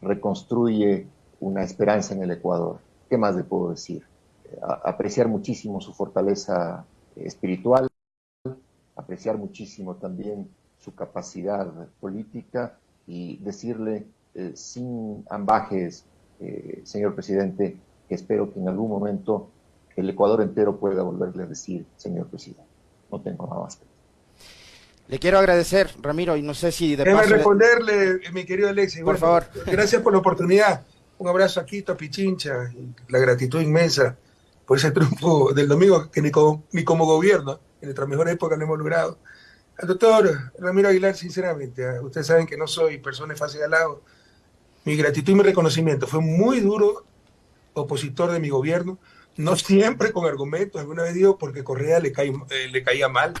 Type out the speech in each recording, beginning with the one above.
reconstruye una esperanza en el Ecuador. ¿Qué más le puedo decir? apreciar muchísimo su fortaleza espiritual, apreciar muchísimo también su capacidad política y decirle eh, sin ambajes, eh, señor presidente, que espero que en algún momento el Ecuador entero pueda volverle a decir, señor presidente. No tengo nada más que. Le quiero agradecer, Ramiro, y no sé si de Déjame responderle, mi querido Alexis. Por favor. Gracias por la oportunidad. Un abrazo aquí, Pichincha, la gratitud inmensa por ese triunfo del domingo que ni como, ni como gobierno, en nuestra mejor época lo hemos logrado. Al doctor Ramiro Aguilar, sinceramente, ah, ustedes saben que no soy persona fácil al lado. Mi gratitud y mi reconocimiento. Fue muy duro opositor de mi gobierno, no siempre con argumentos, alguna vez digo porque Correa le, eh, le caía mal.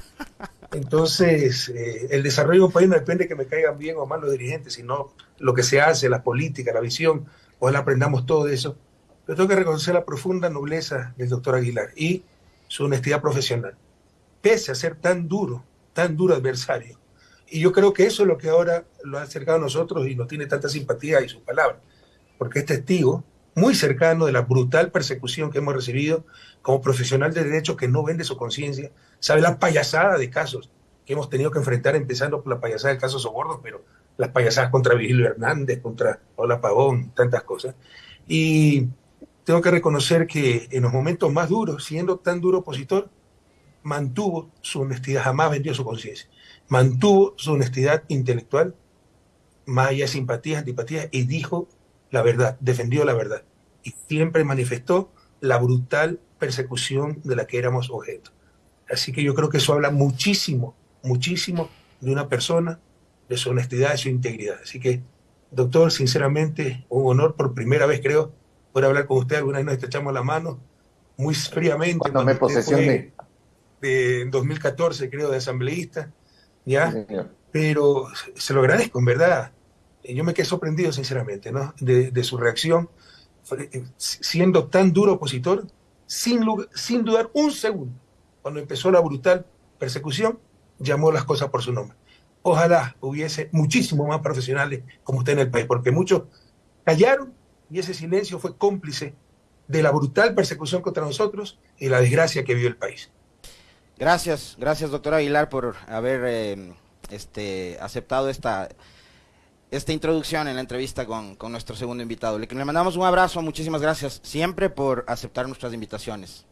Entonces, eh, el desarrollo de un país no depende de que me caigan bien o mal los dirigentes, sino lo que se hace, la política, la visión. Ojalá aprendamos todo eso. Pero tengo que reconocer la profunda nobleza del doctor Aguilar y su honestidad profesional, pese a ser tan duro tan duro adversario. Y yo creo que eso es lo que ahora lo ha acercado a nosotros y nos tiene tanta simpatía y su palabra, porque es testigo muy cercano de la brutal persecución que hemos recibido como profesional de derecho que no vende su conciencia, sabe la payasada de casos que hemos tenido que enfrentar, empezando por la payasada del caso Soborno, pero las payasadas contra Vigilio Hernández, contra Paula Pavón, tantas cosas. Y tengo que reconocer que en los momentos más duros, siendo tan duro opositor, mantuvo su honestidad, jamás vendió su conciencia, mantuvo su honestidad intelectual, más allá de simpatías, antipatías, y dijo la verdad, defendió la verdad. Y siempre manifestó la brutal persecución de la que éramos objeto. Así que yo creo que eso habla muchísimo, muchísimo de una persona, de su honestidad, de su integridad. Así que, doctor, sinceramente, un honor por primera vez, creo, poder hablar con usted. Alguna vez nos estrechamos la mano, muy fríamente. Cuando me posesioné en 2014, creo, de asambleísta, ¿ya? Pero se lo agradezco, en verdad. Yo me quedé sorprendido, sinceramente. De, su reacción, eh, siendo tan duro opositor, sin, dudar un segundo, cuando empezó la brutal persecución, llamó las cosas por su nombre. Ojalá hubiese muchísimos más profesionales como usted en el país, porque muchos callaron y ese silencio fue cómplice de la brutal persecución contra nosotros y la desgracia que vivió el país. Gracias, gracias doctor Aguilar por haber eh, este, aceptado esta, esta introducción en la entrevista con, con nuestro segundo invitado. Le, le mandamos un abrazo, muchísimas gracias siempre por aceptar nuestras invitaciones.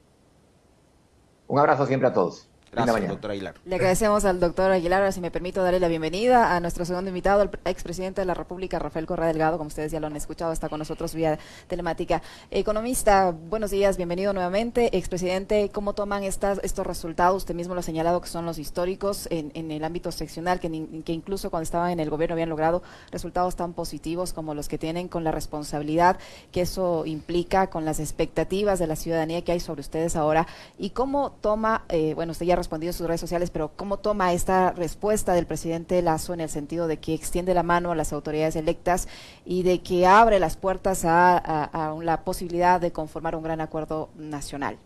Un abrazo siempre a todos. Gracias, doctor Aguilar. Le agradecemos al doctor Aguilar, si me permito darle la bienvenida a nuestro segundo invitado, el expresidente de la República, Rafael Correa Delgado, como ustedes ya lo han escuchado, está con nosotros vía telemática. Economista, buenos días, bienvenido nuevamente. Expresidente, ¿cómo toman estas, estos resultados? Usted mismo lo ha señalado que son los históricos en, en el ámbito seccional, que, que incluso cuando estaban en el gobierno habían logrado resultados tan positivos como los que tienen con la responsabilidad que eso implica, con las expectativas de la ciudadanía que hay sobre ustedes ahora. ¿Y cómo toma, eh, bueno, usted ya respondido sus redes sociales, pero ¿cómo toma esta respuesta del presidente Lazo en el sentido de que extiende la mano a las autoridades electas y de que abre las puertas a, la posibilidad de conformar un gran acuerdo nacional?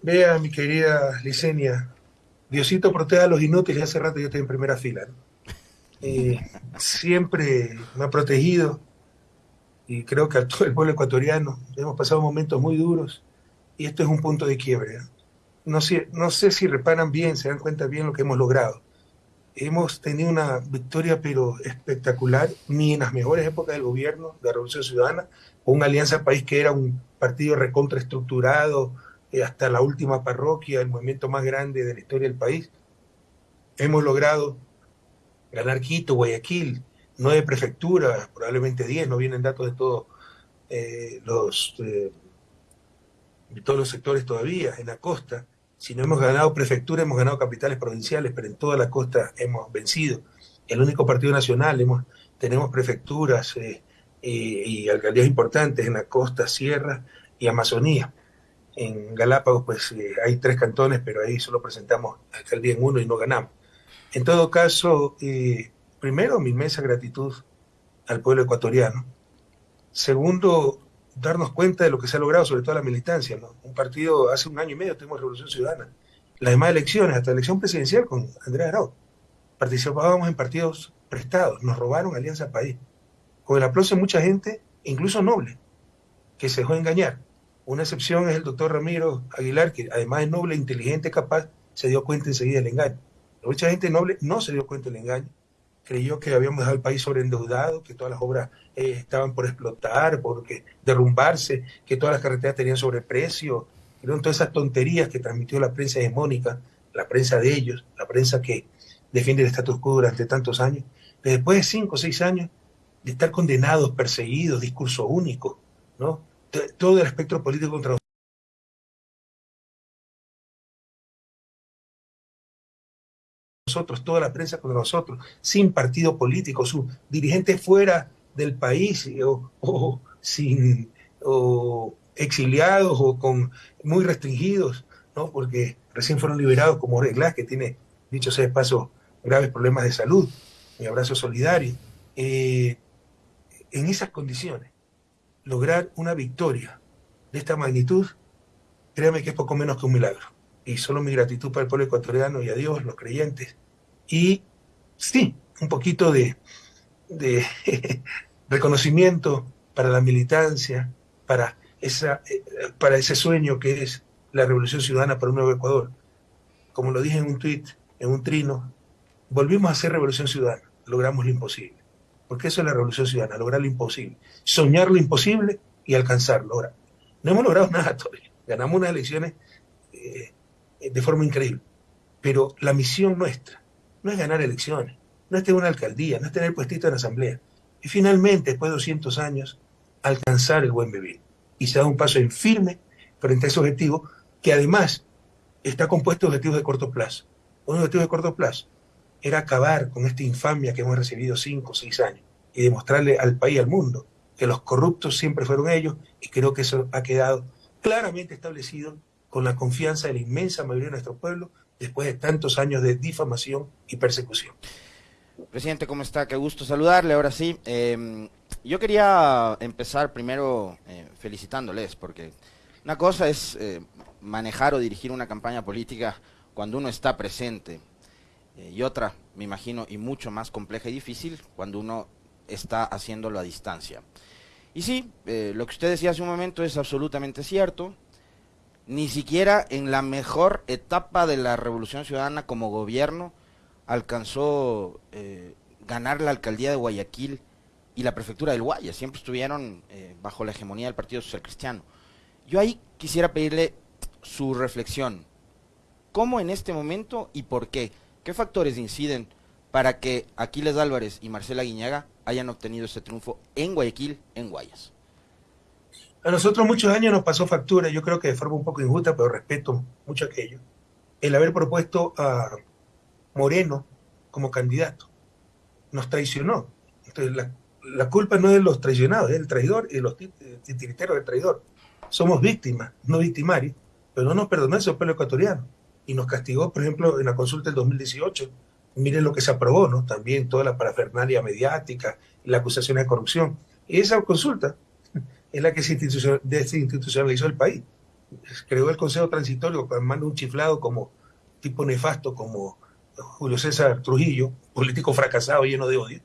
Vea, mi querida Licenia, Diosito proteja a los inútiles, hace rato yo estoy en primera fila. Eh, siempre me ha protegido y creo que a todo el pueblo ecuatoriano hemos pasado momentos muy duros y esto es un punto de quiebre sé, no sé si reparan bien, se dan cuenta bien lo que hemos logrado. Hemos tenido una victoria pero espectacular, ni en las mejores épocas del gobierno de la Revolución Ciudadana, con una alianza país que era un partido recontraestructurado, eh, hasta la última parroquia, el movimiento más grande de la historia del país. Hemos logrado ganar Quito, Guayaquil, nueve prefecturas, probablemente diez, no vienen datos de todos eh, los, eh, de todos los sectores todavía, en la costa si no hemos ganado prefectura, hemos ganado capitales provinciales, pero en toda la costa hemos vencido. El único partido nacional, tenemos prefecturas eh, eh, y alcaldías importantes en la costa, sierra y Amazonía. En Galápagos, pues eh, hay tres cantones, pero ahí solo presentamos alcaldía en uno y no ganamos. En todo caso, primero, mi inmensa gratitud al pueblo ecuatoriano. Segundo, darnos cuenta de lo que se ha logrado, sobre todo la militancia. ¿no? Un partido, hace un año y medio tuvimos Revolución Ciudadana. Las demás elecciones, hasta la elección presidencial con Andrés Arau, participábamos en partidos prestados, nos robaron Alianza País. con el aplauso de mucha gente, incluso noble, que se dejó engañar. Una excepción es el doctor Ramiro Aguilar, que además es noble, inteligente, capaz, se dio cuenta enseguida del engaño. Mucha gente noble no se dio cuenta del engaño. Creyó que habíamos dejado el país sobreendeudado, que todas las obras eh, estaban por explotar, por derrumbarse, que todas las carreteras tenían sobreprecio. Eran todas esas tonterías que transmitió la prensa hegemónica, la prensa de ellos, la prensa que defiende el status quo durante tantos años. después de cinco o seis años de estar condenados, perseguidos, discurso único, ¿no? Todo el espectro político contra nosotros, toda la prensa contra nosotros, sin partido político, su dirigente fuera del país o, sin o exiliados o con muy restringidos, ¿no? Porque recién fueron liberados como Reglas, que tiene, dicho sea de paso, graves problemas de salud. Mi abrazo solidario. Eh, en esas condiciones, lograr una victoria de esta magnitud, créame que es poco menos que un milagro. Y solo mi gratitud para el pueblo ecuatoriano y a Dios, los creyentes. Y sí, un poquito de, reconocimiento para la militancia, para, esa, eh, para ese sueño que es la revolución ciudadana para un nuevo Ecuador. Como lo dije en un tuit, en un trino, volvimos a hacer revolución ciudadana, logramos lo imposible porque eso es la revolución ciudadana, lograr lo imposible, soñar lo imposible y alcanzarlo. Ahora, no hemos logrado nada todavía, ganamos unas elecciones eh, de forma increíble, pero la misión nuestra no es ganar elecciones, no es tener una alcaldía, no es tener puestito en asamblea, y finalmente, después de 200 años, alcanzar el buen vivir. Y se da un paso en firme frente a ese objetivo, que además está compuesto de objetivos de corto plazo. Un objetivo de corto plazo era acabar con esta infamia que hemos recibido cinco o seis años y demostrarle al país al mundo que los corruptos siempre fueron ellos y creo que eso ha quedado claramente establecido con la confianza de la inmensa mayoría de nuestro pueblo después de tantos años de difamación y persecución. Presidente, ¿cómo está? Qué gusto saludarle. Ahora sí, em, yo quería empezar primero eh, felicitándoles, porque una cosa es eh, manejar o dirigir una campaña política cuando uno está presente eh, y otra, me imagino, y mucho más compleja y difícil cuando uno está haciéndolo a distancia. Y sí, lo que usted decía hace un momento es absolutamente cierto. Ni siquiera en la mejor etapa de la Revolución Ciudadana como gobierno alcanzó eh, ganar la alcaldía de Guayaquil y la prefectura del Guaya. Siempre estuvieron bajo la hegemonía del Partido Social Cristiano. Yo ahí quisiera pedirle su reflexión. ¿Cómo en este momento y por qué? ¿Qué factores inciden para que Aquiles Álvarez y Marcela Guiñaga hayan obtenido ese triunfo en Guayaquil, en Guayas? A nosotros muchos años nos pasó factura, yo creo que de forma un poco injusta, pero respeto mucho aquello, el haber propuesto a Moreno como candidato. Nos traicionó. Entonces, la, la culpa no es de los traicionados, es del traidor y de los titiriteros del traidor. Somos víctimas, no victimarios, pero no nos perdonó ese pueblo ecuatoriano y nos castigó, por ejemplo, en la consulta del 2018. Miren lo que se aprobó, ¿no? También toda la parafernalia mediática la acusación de corrupción. Y esa consulta es la que se institucionalizó el país. Creó el Consejo Transitorio con mando un chiflado como tipo nefasto como Julio César Trujillo, político fracasado, lleno de odio.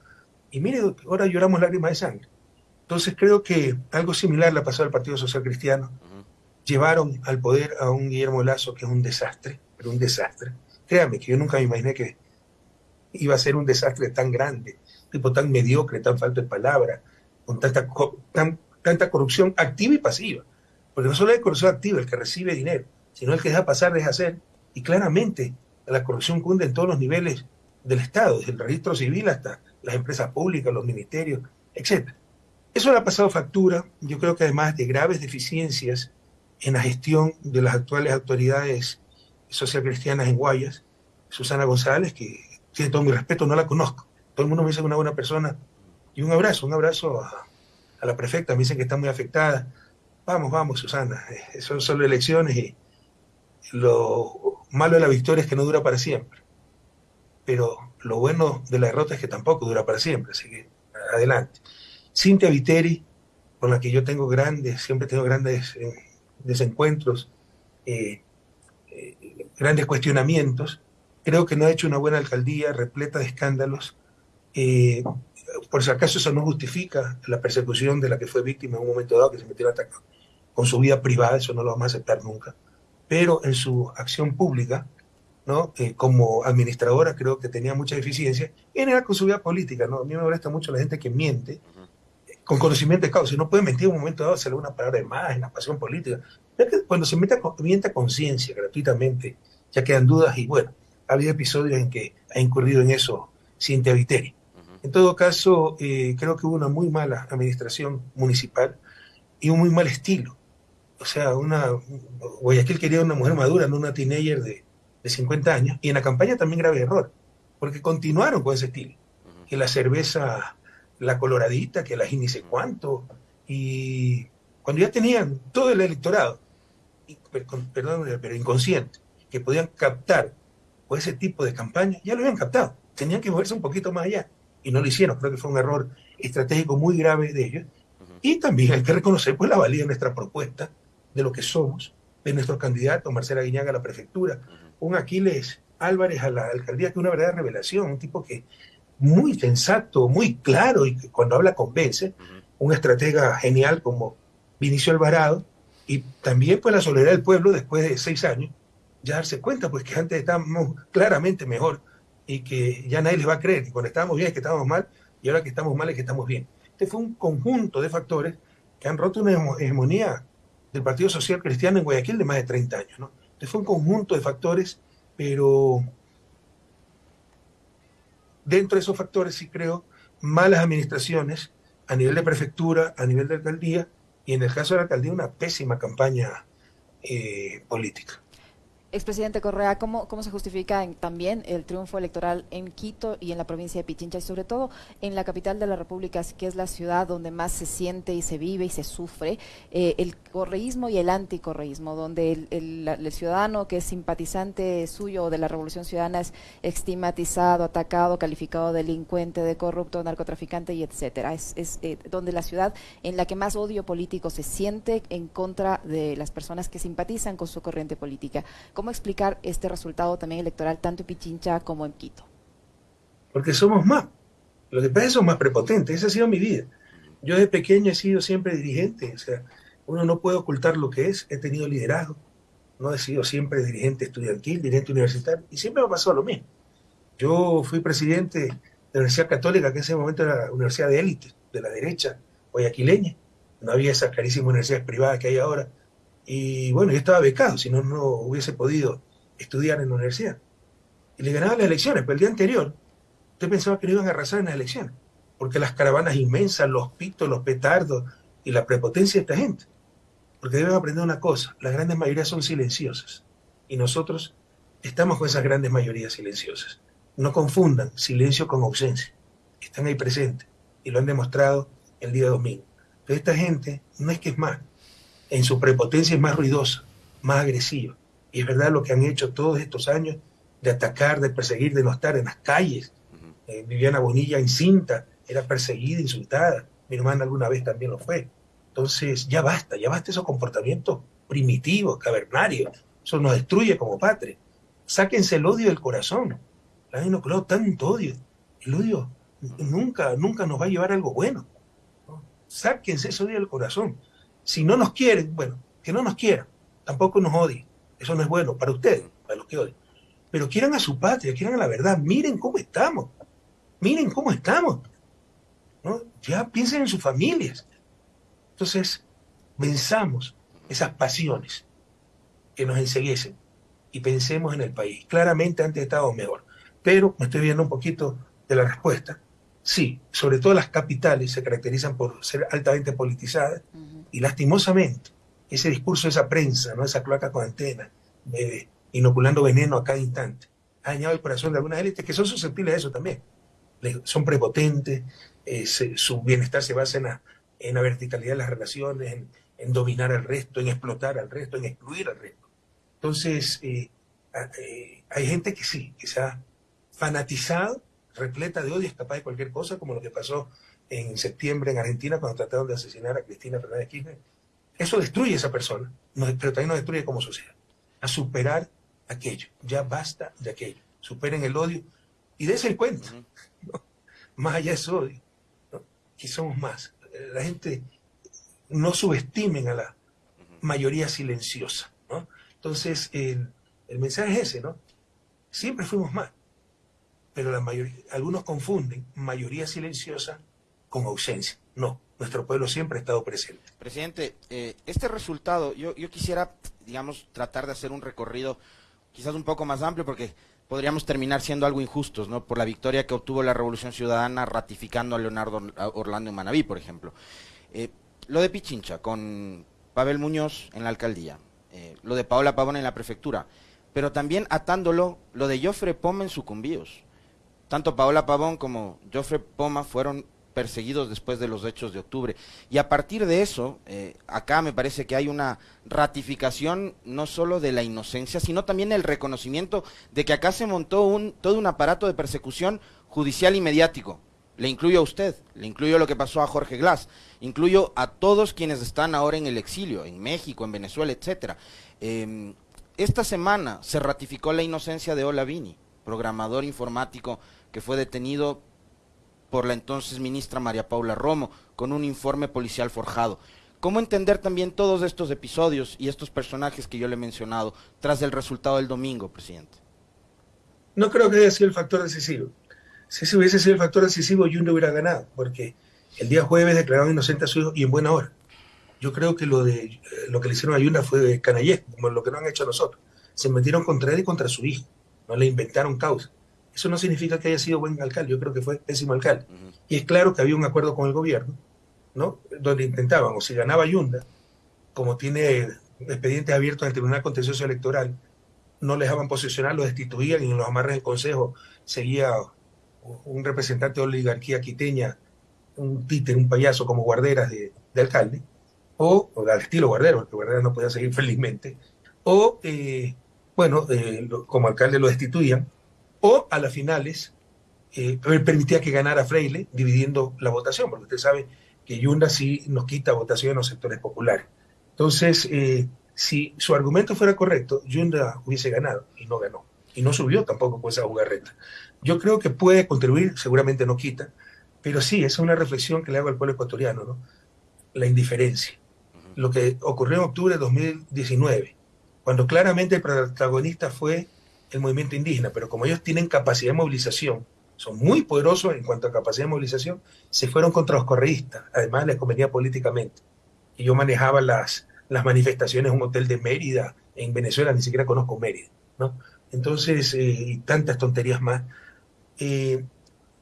Y mire, ahora lloramos lágrimas de sangre. Entonces creo que algo similar le ha pasado al Partido Social Cristiano. Llevaron al poder a un Guillermo Lazo que es un desastre, pero un desastre. Créame que yo nunca me imaginé que iba a ser un desastre tan grande, tipo tan mediocre, tan falto de palabra, con tanta, tanta corrupción activa y pasiva. Porque no solo hay corrupción activa, el que recibe dinero, sino el que deja pasar, deja hacer. Y claramente la corrupción cunde en todos los niveles del Estado, desde el registro civil hasta las empresas públicas, los ministerios, etc. Eso le ha pasado factura, yo creo que además de graves deficiencias en la gestión de las actuales autoridades socialcristianas en Guayas, Susana González, que tiene todo mi respeto, no la conozco. Todo el mundo me dice que es una buena persona. Y un abrazo, un abrazo a, la prefecta, me dicen que está muy afectada. Vamos, vamos, Susana, eh, son solo elecciones y lo malo de la victoria es que no dura para siempre. Pero lo bueno de la derrota es que tampoco dura para siempre, así que adelante. Cintia Viteri, con la que yo tengo grandes, siempre tengo grandes eh, desencuentros, eh, grandes cuestionamientos. Creo que no ha hecho una buena alcaldía repleta de escándalos. Por si acaso eso no justifica la persecución de la que fue víctima en un momento dado, que se metió a atacar con su vida privada, eso no lo vamos a aceptar nunca. Pero en su acción pública, ¿no? Eh, como administradora creo que tenía mucha eficiencia, y en con su vida política, ¿no? A mí me molesta mucho la gente que miente con conocimiento de causa. No puede mentir en un momento dado, hacerle una palabra de más en la pasión política. cuando se mete miente a conciencia gratuitamente, ya quedan dudas y bueno, ha habido episodios en que ha incurrido en eso Cintia Viteri. En todo caso, eh, creo que hubo una muy mala administración municipal y un muy mal estilo. O sea, una Guayaquil quería una mujer madura, no una teenager de, de 50 años. Y en la campaña también grave error, porque continuaron con ese estilo. Que la cerveza, la coloradita, que la y sé cuánto. Y cuando ya tenían todo el electorado, perdón, pero inconsciente, que podían captar con ese tipo de campaña, ya lo habían captado. Tenían que moverse un poquito más allá y no lo hicieron. Creo que fue un error estratégico muy grave de ellos. Y también hay que reconocer pues, la valía de nuestra propuesta, de lo que somos, de nuestro candidato Marcela Guiñaga a la prefectura, un Aquiles Álvarez a la alcaldía, que es una verdadera revelación, un tipo que muy sensato, muy claro y que cuando habla convence, un estratega genial como Vinicio Alvarado, y también pues la soledad del pueblo después de seis años, ya darse cuenta pues que antes estábamos claramente mejor y que ya nadie les va a creer que cuando estábamos bien es que estábamos mal y ahora que estamos mal es que estamos bien. Este fue un conjunto de factores que han roto una hegemonía del Partido Social Cristiano en Guayaquil de más de 30 años. ¿no? Este fue un conjunto de factores, pero dentro de esos factores sí creo malas administraciones a nivel de prefectura, a nivel de alcaldía, y en el caso de la alcaldía una pésima campaña eh, política. Expresidente Correa, ¿cómo, ¿cómo se justifica también el triunfo electoral en Quito y en la provincia de Pichincha y sobre todo en la capital de la República, que es la ciudad donde más se siente y se vive y se sufre, eh, el correísmo y el anticorreísmo, donde el, ciudadano que es simpatizante suyo de la Revolución Ciudadana es estigmatizado, atacado, calificado delincuente, de corrupto, narcotraficante y etcétera. Es, eh, donde la ciudad en la que más odio político se siente en contra de las personas que simpatizan con su corriente política. ¿Cómo explicar este resultado también electoral tanto en Pichincha como en Quito? Porque somos más. Los de son más prepotentes. Esa ha sido mi vida. Yo de pequeño he sido siempre dirigente. O sea, uno no puede ocultar lo que es. He tenido liderazgo. No he sido siempre dirigente estudiantil, dirigente universitario. Y siempre me pasado lo mismo. Yo fui presidente de la Universidad Católica, que en ese momento era la universidad de élite, de la derecha guayaquileña. No había esas carísimas universidades privadas que hay ahora. Y bueno, yo estaba becado, si no, no hubiese podido estudiar en la universidad. Y le ganaba las elecciones, pero el día anterior, usted pensaba que no iban a arrasar en las elecciones, porque las caravanas inmensas, los pitos, los petardos y la prepotencia de esta gente. Porque deben aprender una cosa, las grandes mayorías son silenciosas. Y nosotros estamos con esas grandes mayorías silenciosas. No confundan silencio con ausencia. Están ahí presentes y lo han demostrado el día domingo. Pero esta gente no es que es más, en su prepotencia es más ruidosa, más agresiva. Y es verdad lo que han hecho todos estos años de atacar, de perseguir, de no estar en las calles. Eh, Viviana Bonilla encinta, era perseguida, insultada. Mi hermana alguna vez también lo fue. Entonces, ya basta, ya basta esos comportamientos primitivos, cavernarios. Eso nos destruye como patria. Sáquense el odio del corazón. La no creó tanto odio. El odio nunca, nunca nos va a llevar a algo bueno. Sáquense ese odio del corazón. Si no nos quieren, bueno, que no nos quieran, tampoco nos odien. Eso no es bueno para ustedes, para los que odian. Pero quieran a su patria, quieran a la verdad. Miren cómo estamos. Miren cómo estamos. ¿no? Ya piensen en sus familias. Entonces, pensamos esas pasiones que nos enseguiesen y pensemos en el país. Claramente antes estábamos mejor. Pero me estoy viendo un poquito de la respuesta. Sí, sobre todo las capitales se caracterizan por ser altamente politizadas. Y lastimosamente, ese discurso de esa prensa, ¿no? esa cloaca con antena, inoculando veneno a cada instante, ha dañado el corazón de algunas élites que son susceptibles a eso también. son prepotentes, eh, su bienestar se basa en la, en la, verticalidad de las relaciones, en, dominar al resto, en explotar al resto, en excluir al resto. Entonces, eh, eh, hay gente que sí, que se ha fanatizado, repleta de odio, es capaz de cualquier cosa, como lo que pasó en septiembre en Argentina cuando trataron de asesinar a Cristina Fernández Kirchner. Eso destruye a esa persona, pero también nos destruye como sociedad. A superar aquello. Ya basta de aquello. Superen el odio y el cuenta. Más allá de ese odio, que somos más. La gente no subestimen a la mayoría silenciosa. ¿no? Entonces, el, el mensaje es ese, ¿no? Siempre fuimos más, pero la mayoría, algunos confunden mayoría silenciosa con ausencia. No, nuestro pueblo siempre ha estado presente. Presidente, eh, este resultado, yo, yo quisiera, digamos, tratar de hacer un recorrido quizás un poco más amplio, porque podríamos terminar siendo algo injustos, ¿no? Por la victoria que obtuvo la Revolución Ciudadana ratificando a Leonardo Orlando Manaví, por ejemplo. Eh, lo de Pichincha, con Pavel Muñoz en la alcaldía, eh, lo de Paola Pavón en la prefectura, pero también atándolo lo de Joffre Poma en Sucumbíos. Tanto Paola Pavón como Joffre Poma fueron perseguidos después de los hechos de octubre. Y a partir de eso, eh, acá me parece que hay una ratificación no solo de la inocencia, sino también el reconocimiento de que acá se montó un, todo un aparato de persecución judicial y mediático. Le incluyo a usted, le incluyo lo que pasó a Jorge Glass, incluyo a todos quienes están ahora en el exilio, en México, en Venezuela, etcétera. Em, esta semana se ratificó la inocencia de Olavini, programador informático que fue detenido por la entonces ministra María Paula Romo, con un informe policial forjado. ¿Cómo entender también todos estos episodios y estos personajes que yo le he mencionado tras el resultado del domingo, presidente? No creo que haya sido el factor decisivo. Si ese hubiese sido el factor decisivo, Yunda hubiera ganado, porque el día jueves declararon inocente a su hijo y en buena hora. Yo creo que lo, de, eh, lo que le hicieron a Yunda fue de como lo que no han hecho a nosotros. Se metieron contra él y contra su hijo. No le inventaron causa. Eso no significa que haya sido buen alcalde, yo creo que fue pésimo alcalde. Y es claro que había un acuerdo con el gobierno, ¿no? Donde intentaban, o si ganaba Yunda, como tiene expedientes abiertos en el Tribunal Contencioso Electoral, no le dejaban posicionar, lo destituían y en los amarres del Consejo seguía un representante de oligarquía quiteña, un títer, un payaso como guarderas de, alcalde, o, al estilo guardero, porque guarderas no podía seguir felizmente, o, eh, bueno, eh, como alcalde lo destituían, o a las finales eh, permitía que ganara Freile dividiendo la votación, porque usted sabe que Yunda sí nos quita votación en los sectores populares. Entonces, eh, si su argumento fuera correcto, Yunda hubiese ganado y no ganó. Y no subió tampoco con esa jugarreta. Yo creo que puede contribuir, seguramente no quita, pero sí, esa es una reflexión que le hago al pueblo ecuatoriano, ¿no? La indiferencia. Lo que ocurrió en octubre de 2019, cuando claramente el protagonista fue el movimiento indígena, pero como ellos tienen capacidad de movilización, son muy poderosos en cuanto a capacidad de movilización, se fueron contra los correístas, además les convenía políticamente. Y yo manejaba las, las manifestaciones en un hotel de Mérida, en Venezuela, ni siquiera conozco Mérida, ¿no? Entonces, eh, y tantas tonterías más. Eh,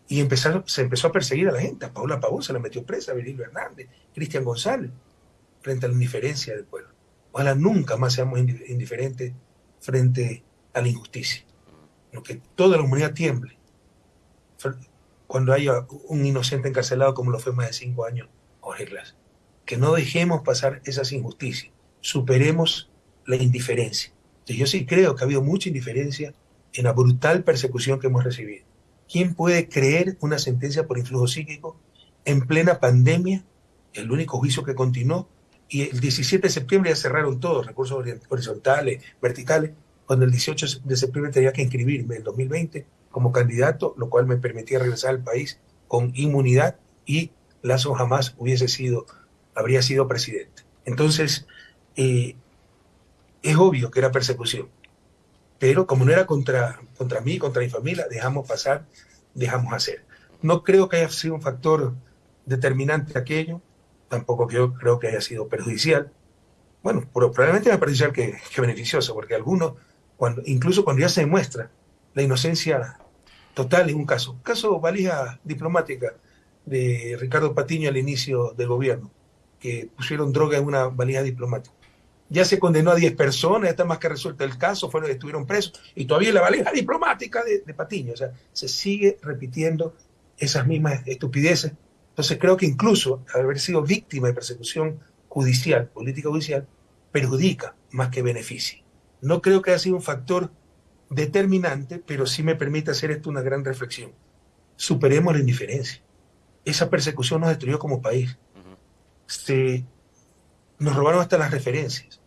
y empezaron, se empezó a perseguir a la gente. A Paula Pavón se la metió presa, a Hernández, Cristian González, frente a la indiferencia del pueblo. Ojalá nunca más seamos indiferentes frente a la injusticia. Lo que toda la humanidad tiemble cuando haya un inocente encarcelado como lo fue más de cinco años, cogerlas. Que no dejemos pasar esas injusticias. Superemos la indiferencia. yo sí creo que ha habido mucha indiferencia en la brutal persecución que hemos recibido. ¿Quién puede creer una sentencia por influjo psíquico en plena pandemia? El único juicio que continuó. Y el 17 de septiembre ya cerraron todos, recursos horizontales, verticales, cuando el 18 de septiembre tenía que inscribirme en 2020 como candidato, lo cual me permitía regresar al país con inmunidad y Lazo jamás hubiese sido, habría sido presidente. Entonces, eh, es obvio que era persecución, pero como no era contra, contra mí, contra mi familia, dejamos pasar, dejamos hacer. No creo que haya sido un factor determinante aquello, tampoco creo, creo que haya sido perjudicial. Bueno, probablemente más perjudicial que, que beneficioso, porque algunos incluso cuando ya se demuestra la inocencia total en un caso. Caso valija diplomática de Ricardo Patiño al inicio del gobierno, que pusieron droga en una valija diplomática. Ya se condenó a 10 personas, ya está más que resuelto el caso, fueron, estuvieron presos, y todavía la valija diplomática de, de Patiño. O sea, se sigue repitiendo esas mismas estupideces. Entonces creo que incluso haber sido víctima de persecución judicial, política judicial, perjudica más que beneficia. No creo que haya sido un factor determinante, pero sí me permite hacer esto una gran reflexión. Superemos la indiferencia. Esa persecución nos destruyó como país. nos robaron hasta las referencias.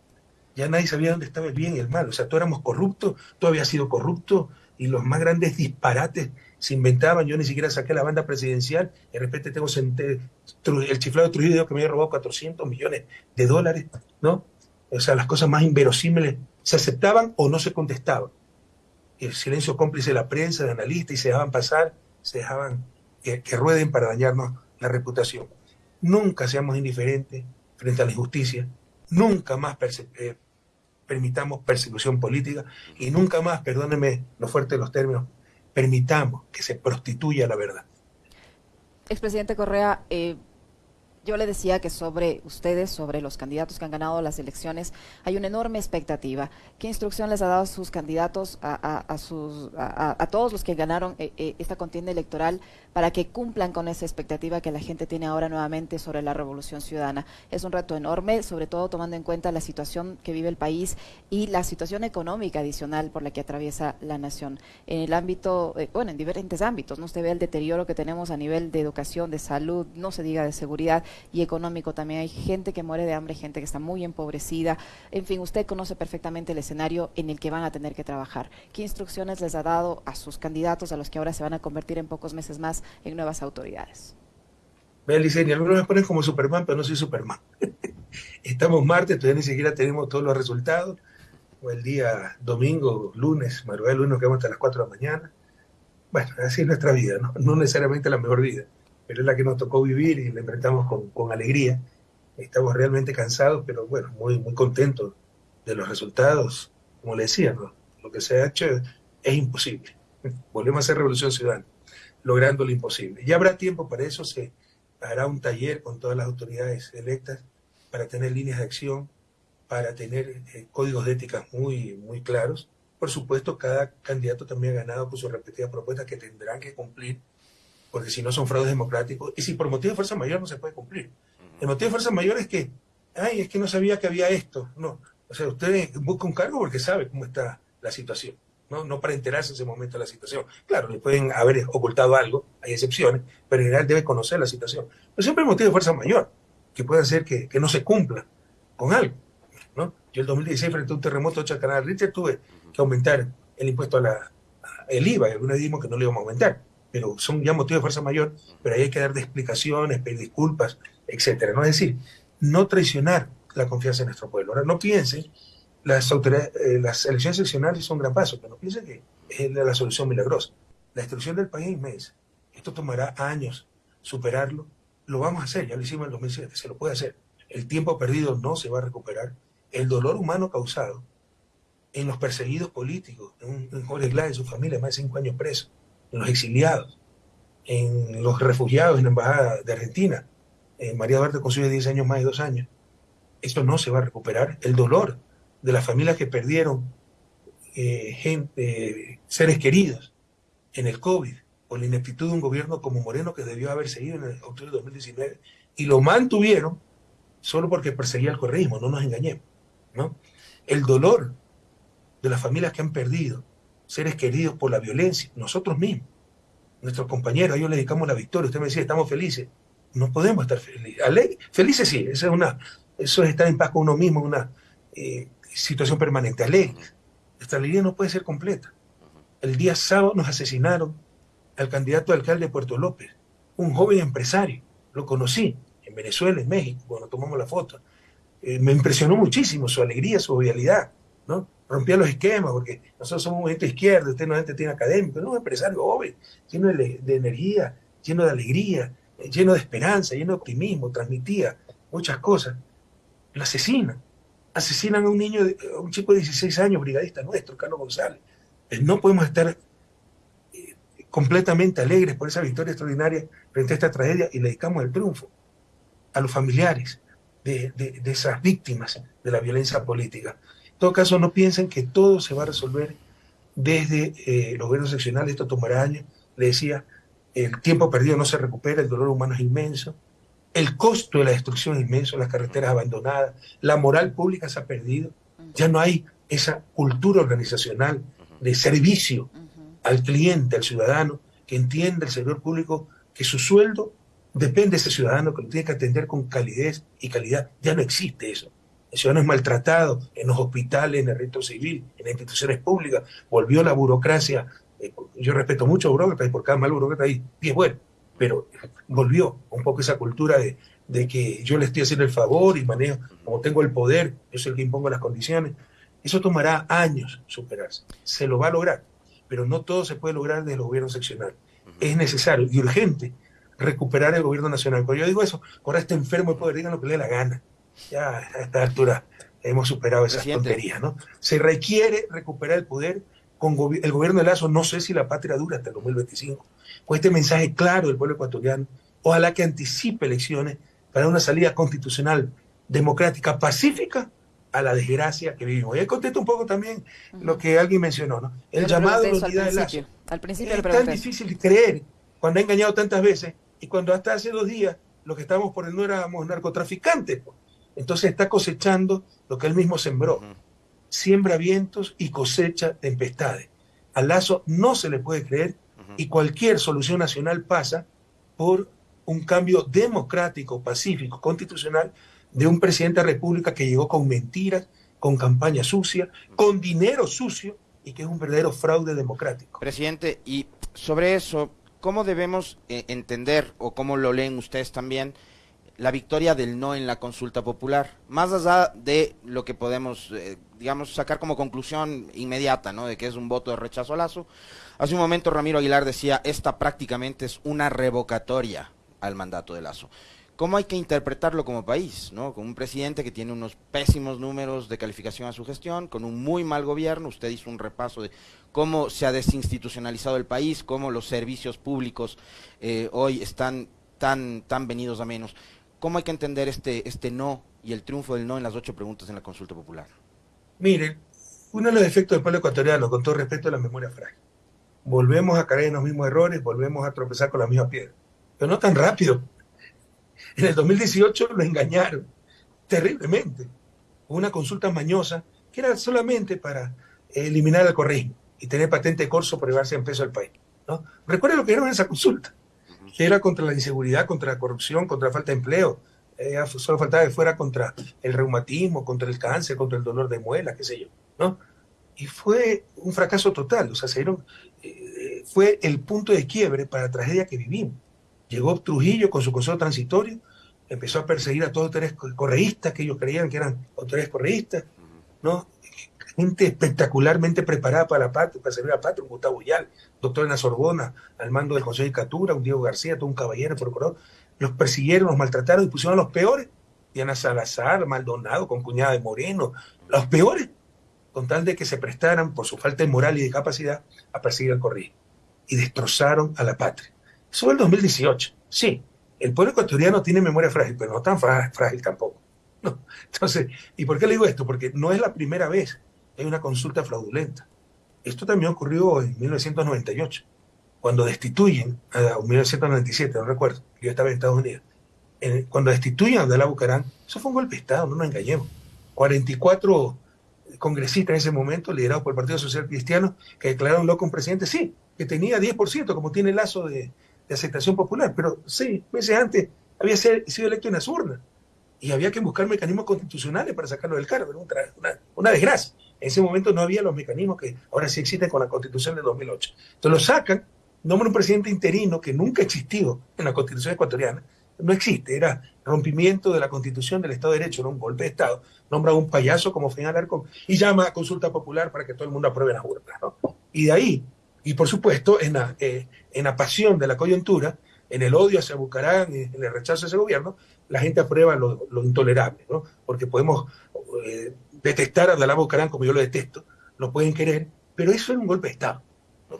Ya nadie sabía dónde estaba el bien y el mal. O sea, todos éramos corruptos, todo había sido corrupto y los más grandes disparates se inventaban, yo ni siquiera saqué la banda presidencial, de repente tengo el chiflado de Trujillo que me había robado 400 millones de dólares, ¿no? O sea, las cosas más inverosímiles se aceptaban o no se contestaban. El silencio cómplice de la prensa, de analistas, y se dejaban pasar, se dejaban que, rueden para dañarnos la reputación. Nunca seamos indiferentes frente a la injusticia, nunca más eh, permitamos persecución política y nunca más, perdóneme lo fuerte de los términos, permitamos que se prostituya la verdad. Expresidente Correa, eh, yo le decía que sobre ustedes, sobre los candidatos que han ganado las elecciones, hay una enorme expectativa. ¿Qué instrucción les ha dado a sus candidatos, a, sus, a, todos los que ganaron eh, eh, esta contienda electoral, para que cumplan con esa expectativa que la gente tiene ahora nuevamente sobre la revolución ciudadana? Es un reto enorme, sobre todo tomando en cuenta la situación que vive el país y la situación económica adicional por la que atraviesa la nación. En el ámbito, eh, bueno, en diferentes ámbitos, ¿no? Usted ve el deterioro que tenemos a nivel de educación, de salud, no se diga de seguridad y económico también. Hay gente que muere de hambre, gente que está muy empobrecida. En fin, usted conoce perfectamente el escenario en el que van a tener que trabajar. ¿Qué instrucciones les ha dado a sus candidatos, a los que ahora se van a convertir en pocos meses más en nuevas autoridades? Vean, y algunos me ponen como Superman, pero no soy Superman. Estamos martes, todavía ni siquiera tenemos todos los resultados. O el día domingo, lunes, madrugada lunes, que vamos hasta las 4 de la mañana. Bueno, así es nuestra vida, ¿no? no necesariamente la mejor vida pero es la que nos tocó vivir y la enfrentamos con, con alegría. Estamos realmente cansados, pero bueno, muy, muy contentos de los resultados. Como le decía, lo que se ha hecho es, imposible. Volvemos a hacer revolución ciudadana, logrando lo imposible. Ya habrá tiempo para eso, se hará un taller con todas las autoridades electas para tener líneas de acción, para tener eh, códigos de ética muy, muy claros. Por supuesto, cada candidato también ha ganado con sus respectivas propuestas que tendrán que cumplir porque si no son fraudes democráticos, y si por motivo de fuerza mayor no se puede cumplir. El motivo de fuerza mayor es que, ay, es que no sabía que había esto. No, o sea, usted busca un cargo porque sabe cómo está la situación, no, no para enterarse en ese momento de la situación. Claro, le pueden haber ocultado algo, hay excepciones, pero en general debe conocer la situación. Pero siempre hay motivo de fuerza mayor, que puede hacer que, que no se cumpla con algo. ¿no? Yo el 2016, frente a un terremoto de Canal Richter, tuve que aumentar el impuesto a la, el IVA, y algunos dijimos que no le íbamos a aumentar pero son ya motivos de fuerza mayor, pero ahí hay que dar de explicaciones, pedir disculpas, etcétera. ¿no? Es decir, no traicionar la confianza en nuestro pueblo. Ahora, no piensen, las, eh, las elecciones seccionales son un gran paso, pero no piensen que es la, solución milagrosa. La destrucción del país es inmensa. Esto tomará años superarlo. Lo vamos a hacer, ya lo hicimos en el 2007, se lo puede hacer. El tiempo perdido no se va a recuperar. El dolor humano causado en los perseguidos políticos, en, en Jorge Glass y su familia, más de cinco años presos, en los exiliados, en los refugiados en la Embajada de Argentina. Eh, María Duarte construye 10 años más de dos años. Esto no se va a recuperar. El dolor de las familias que perdieron eh, gente, seres queridos en el COVID, por la ineptitud de un gobierno como Moreno que debió haber seguido en el octubre de 2019, y lo mantuvieron solo porque perseguía el correísmo, no nos engañemos. ¿no? El dolor de las familias que han perdido seres queridos por la violencia, nosotros mismos, nuestros compañeros, a ellos le dedicamos la victoria. Usted me decía, estamos felices. No podemos estar felices. Felices sí, eso es, una, eso es estar en paz con uno mismo, una eh, situación permanente. Alegres. Nuestra alegría no puede ser completa. El día sábado nos asesinaron al candidato alcalde de Puerto López, un joven empresario. Lo conocí en Venezuela, en México, cuando tomamos la foto. Eh, me impresionó muchísimo su alegría, su jovialidad, ¿no? Rompía los esquemas, porque nosotros somos un movimiento izquierdo, usted no es gente tiene académico, no, un empresario joven, lleno de, energía, lleno de alegría, eh, lleno de esperanza, lleno de optimismo, transmitía muchas cosas. Lo asesinan. Asesinan a un niño, a un chico de 16 años, brigadista nuestro, Carlos González. Eh, no podemos estar eh, completamente alegres por esa victoria extraordinaria frente a esta tragedia y le dedicamos el triunfo a los familiares de esas víctimas de la violencia política todo caso, no piensen que todo se va a resolver desde eh, los gobiernos seccionales, esto tomará años. Le decía, el tiempo perdido no se recupera, el dolor humano es inmenso, el costo de la destrucción es inmenso, las carreteras abandonadas, la moral pública se ha perdido, ya no hay esa cultura organizacional de servicio al cliente, al ciudadano, que entiende el servidor público que su sueldo depende de ese ciudadano, que lo tiene que atender con calidez y calidad. Ya no existe eso el ciudadano es maltratado en los hospitales, en el reto civil, en las instituciones públicas, volvió la burocracia eh, yo respeto mucho a burócratas y por cada mal burócrata hay es bueno, pero volvió un poco esa cultura de, de que yo le estoy haciendo el favor y manejo, como tengo el poder, yo soy el que impongo las condiciones. Eso tomará años superarse. Se lo va a lograr, pero no todo se puede lograr desde el gobierno seccional. Es necesario y urgente recuperar el gobierno nacional. Cuando yo digo eso, ahora este enfermo de poder, digan lo que le dé la gana. Ya a esta altura hemos superado esas tonterías, ¿no? Se requiere recuperar el poder con el gobierno de Lazo, no sé si la patria dura hasta el 2025, con este mensaje claro del pueblo ecuatoriano, ojalá que anticipe elecciones para una salida constitucional, democrática, pacífica a la desgracia que vivimos. Y ahí contesto un poco también lo que alguien mencionó, ¿no? El llamado de unidad de Lazo. Al principio es tan difícil creer cuando ha engañado tantas veces y cuando hasta hace dos días lo que estábamos por no éramos narcotraficantes. Entonces está cosechando lo que él mismo sembró. Siembra vientos y cosecha tempestades. Al Lazo no se le puede creer y cualquier solución nacional pasa por un cambio democrático, pacífico, constitucional de un presidente de la República que llegó con mentiras, con campaña sucia, con dinero sucio y que es un verdadero fraude democrático. Presidente, y sobre eso, ¿cómo debemos eh, entender o cómo lo leen ustedes también la victoria del no en la consulta popular? Más allá de lo que podemos, eh, digamos, sacar como conclusión inmediata, ¿no? De que es un voto de rechazo a Lazo. Hace un momento Ramiro Aguilar decía, esta prácticamente es una revocatoria al mandato de Lazo. ¿Cómo hay que interpretarlo como país? ¿no? Con un presidente que tiene unos pésimos números de calificación a su gestión, con un muy mal gobierno, usted hizo un repaso de cómo se ha desinstitucionalizado el país, cómo los servicios públicos eh, hoy están tan, tan venidos a menos. ¿Cómo hay que entender este, este no y el triunfo del no en las ocho preguntas en la consulta popular? Mire, uno de los efectos del pueblo ecuatoriano, con todo respeto a la memoria frágil. Volvemos a caer en los mismos errores, volvemos a tropezar con la misma piedra pero no tan rápido. En el 2018 lo engañaron terriblemente. Una consulta mañosa que era solamente para eliminar el correísmo y tener patente de corso por llevarse en peso al país. ¿no? Recuerden lo que era esa consulta, que era contra la inseguridad, contra la corrupción, contra la falta de empleo. Eh, solo faltaba que fuera contra el reumatismo, contra el cáncer, contra el dolor de muela, qué sé yo. ¿no? Y fue un fracaso total. O sea, se eh, fue el punto de quiebre para la tragedia que vivimos. Llegó Trujillo con su consejo transitorio, empezó a perseguir a todos los autores correístas que ellos creían que eran autores correístas, ¿no? Gente espectacularmente preparada para la patria, para servir a la patria, un Gustavo Yal, doctor en la Sorbona, al mando del Consejo de Catura, un Diego García, todo un caballero, procurador, los persiguieron, los maltrataron y pusieron a los peores, Diana Salazar, Maldonado, con cuñada de Moreno, los peores, con tal de que se prestaran por su falta de moral y de capacidad a perseguir al correísmo. Y destrozaron a la patria. Eso fue el 2018. Sí, el pueblo ecuatoriano tiene memoria frágil, pero no tan frágil tampoco. No. Entonces, ¿y por qué le digo esto? Porque no es la primera vez que hay una consulta fraudulenta. Esto también ocurrió en 1998, cuando destituyen, a 1997, no recuerdo, yo estaba en Estados Unidos, cuando destituyen a Abdalá Bucarán, eso fue un golpe de Estado, no nos engañemos. 44 congresistas en ese momento, liderados por el Partido Social Cristiano, que declararon loco un presidente, sí, que tenía 10%, como tiene el lazo de, aceptación popular, pero seis meses antes había sido electo en las urnas y había que buscar mecanismos constitucionales para sacarlo del cargo, una, una, desgracia. En ese momento no había los mecanismos que ahora sí existen con la constitución de 2008. Entonces lo sacan, nombran un presidente interino que nunca existió en la constitución ecuatoriana, no existe, era rompimiento de la constitución del Estado de Derecho, era un golpe de Estado, nombra a un payaso como Final Arco y llama a consulta popular para que todo el mundo apruebe las urnas. Y de ahí y por supuesto, en la, eh, en la pasión de la coyuntura, en el odio hacia Bucarán, en el rechazo a ese gobierno, la gente aprueba lo, intolerable, ¿no? Porque podemos eh, detestar a Abdalá Bucarán como yo lo detesto, lo pueden querer, pero eso es un golpe de Estado.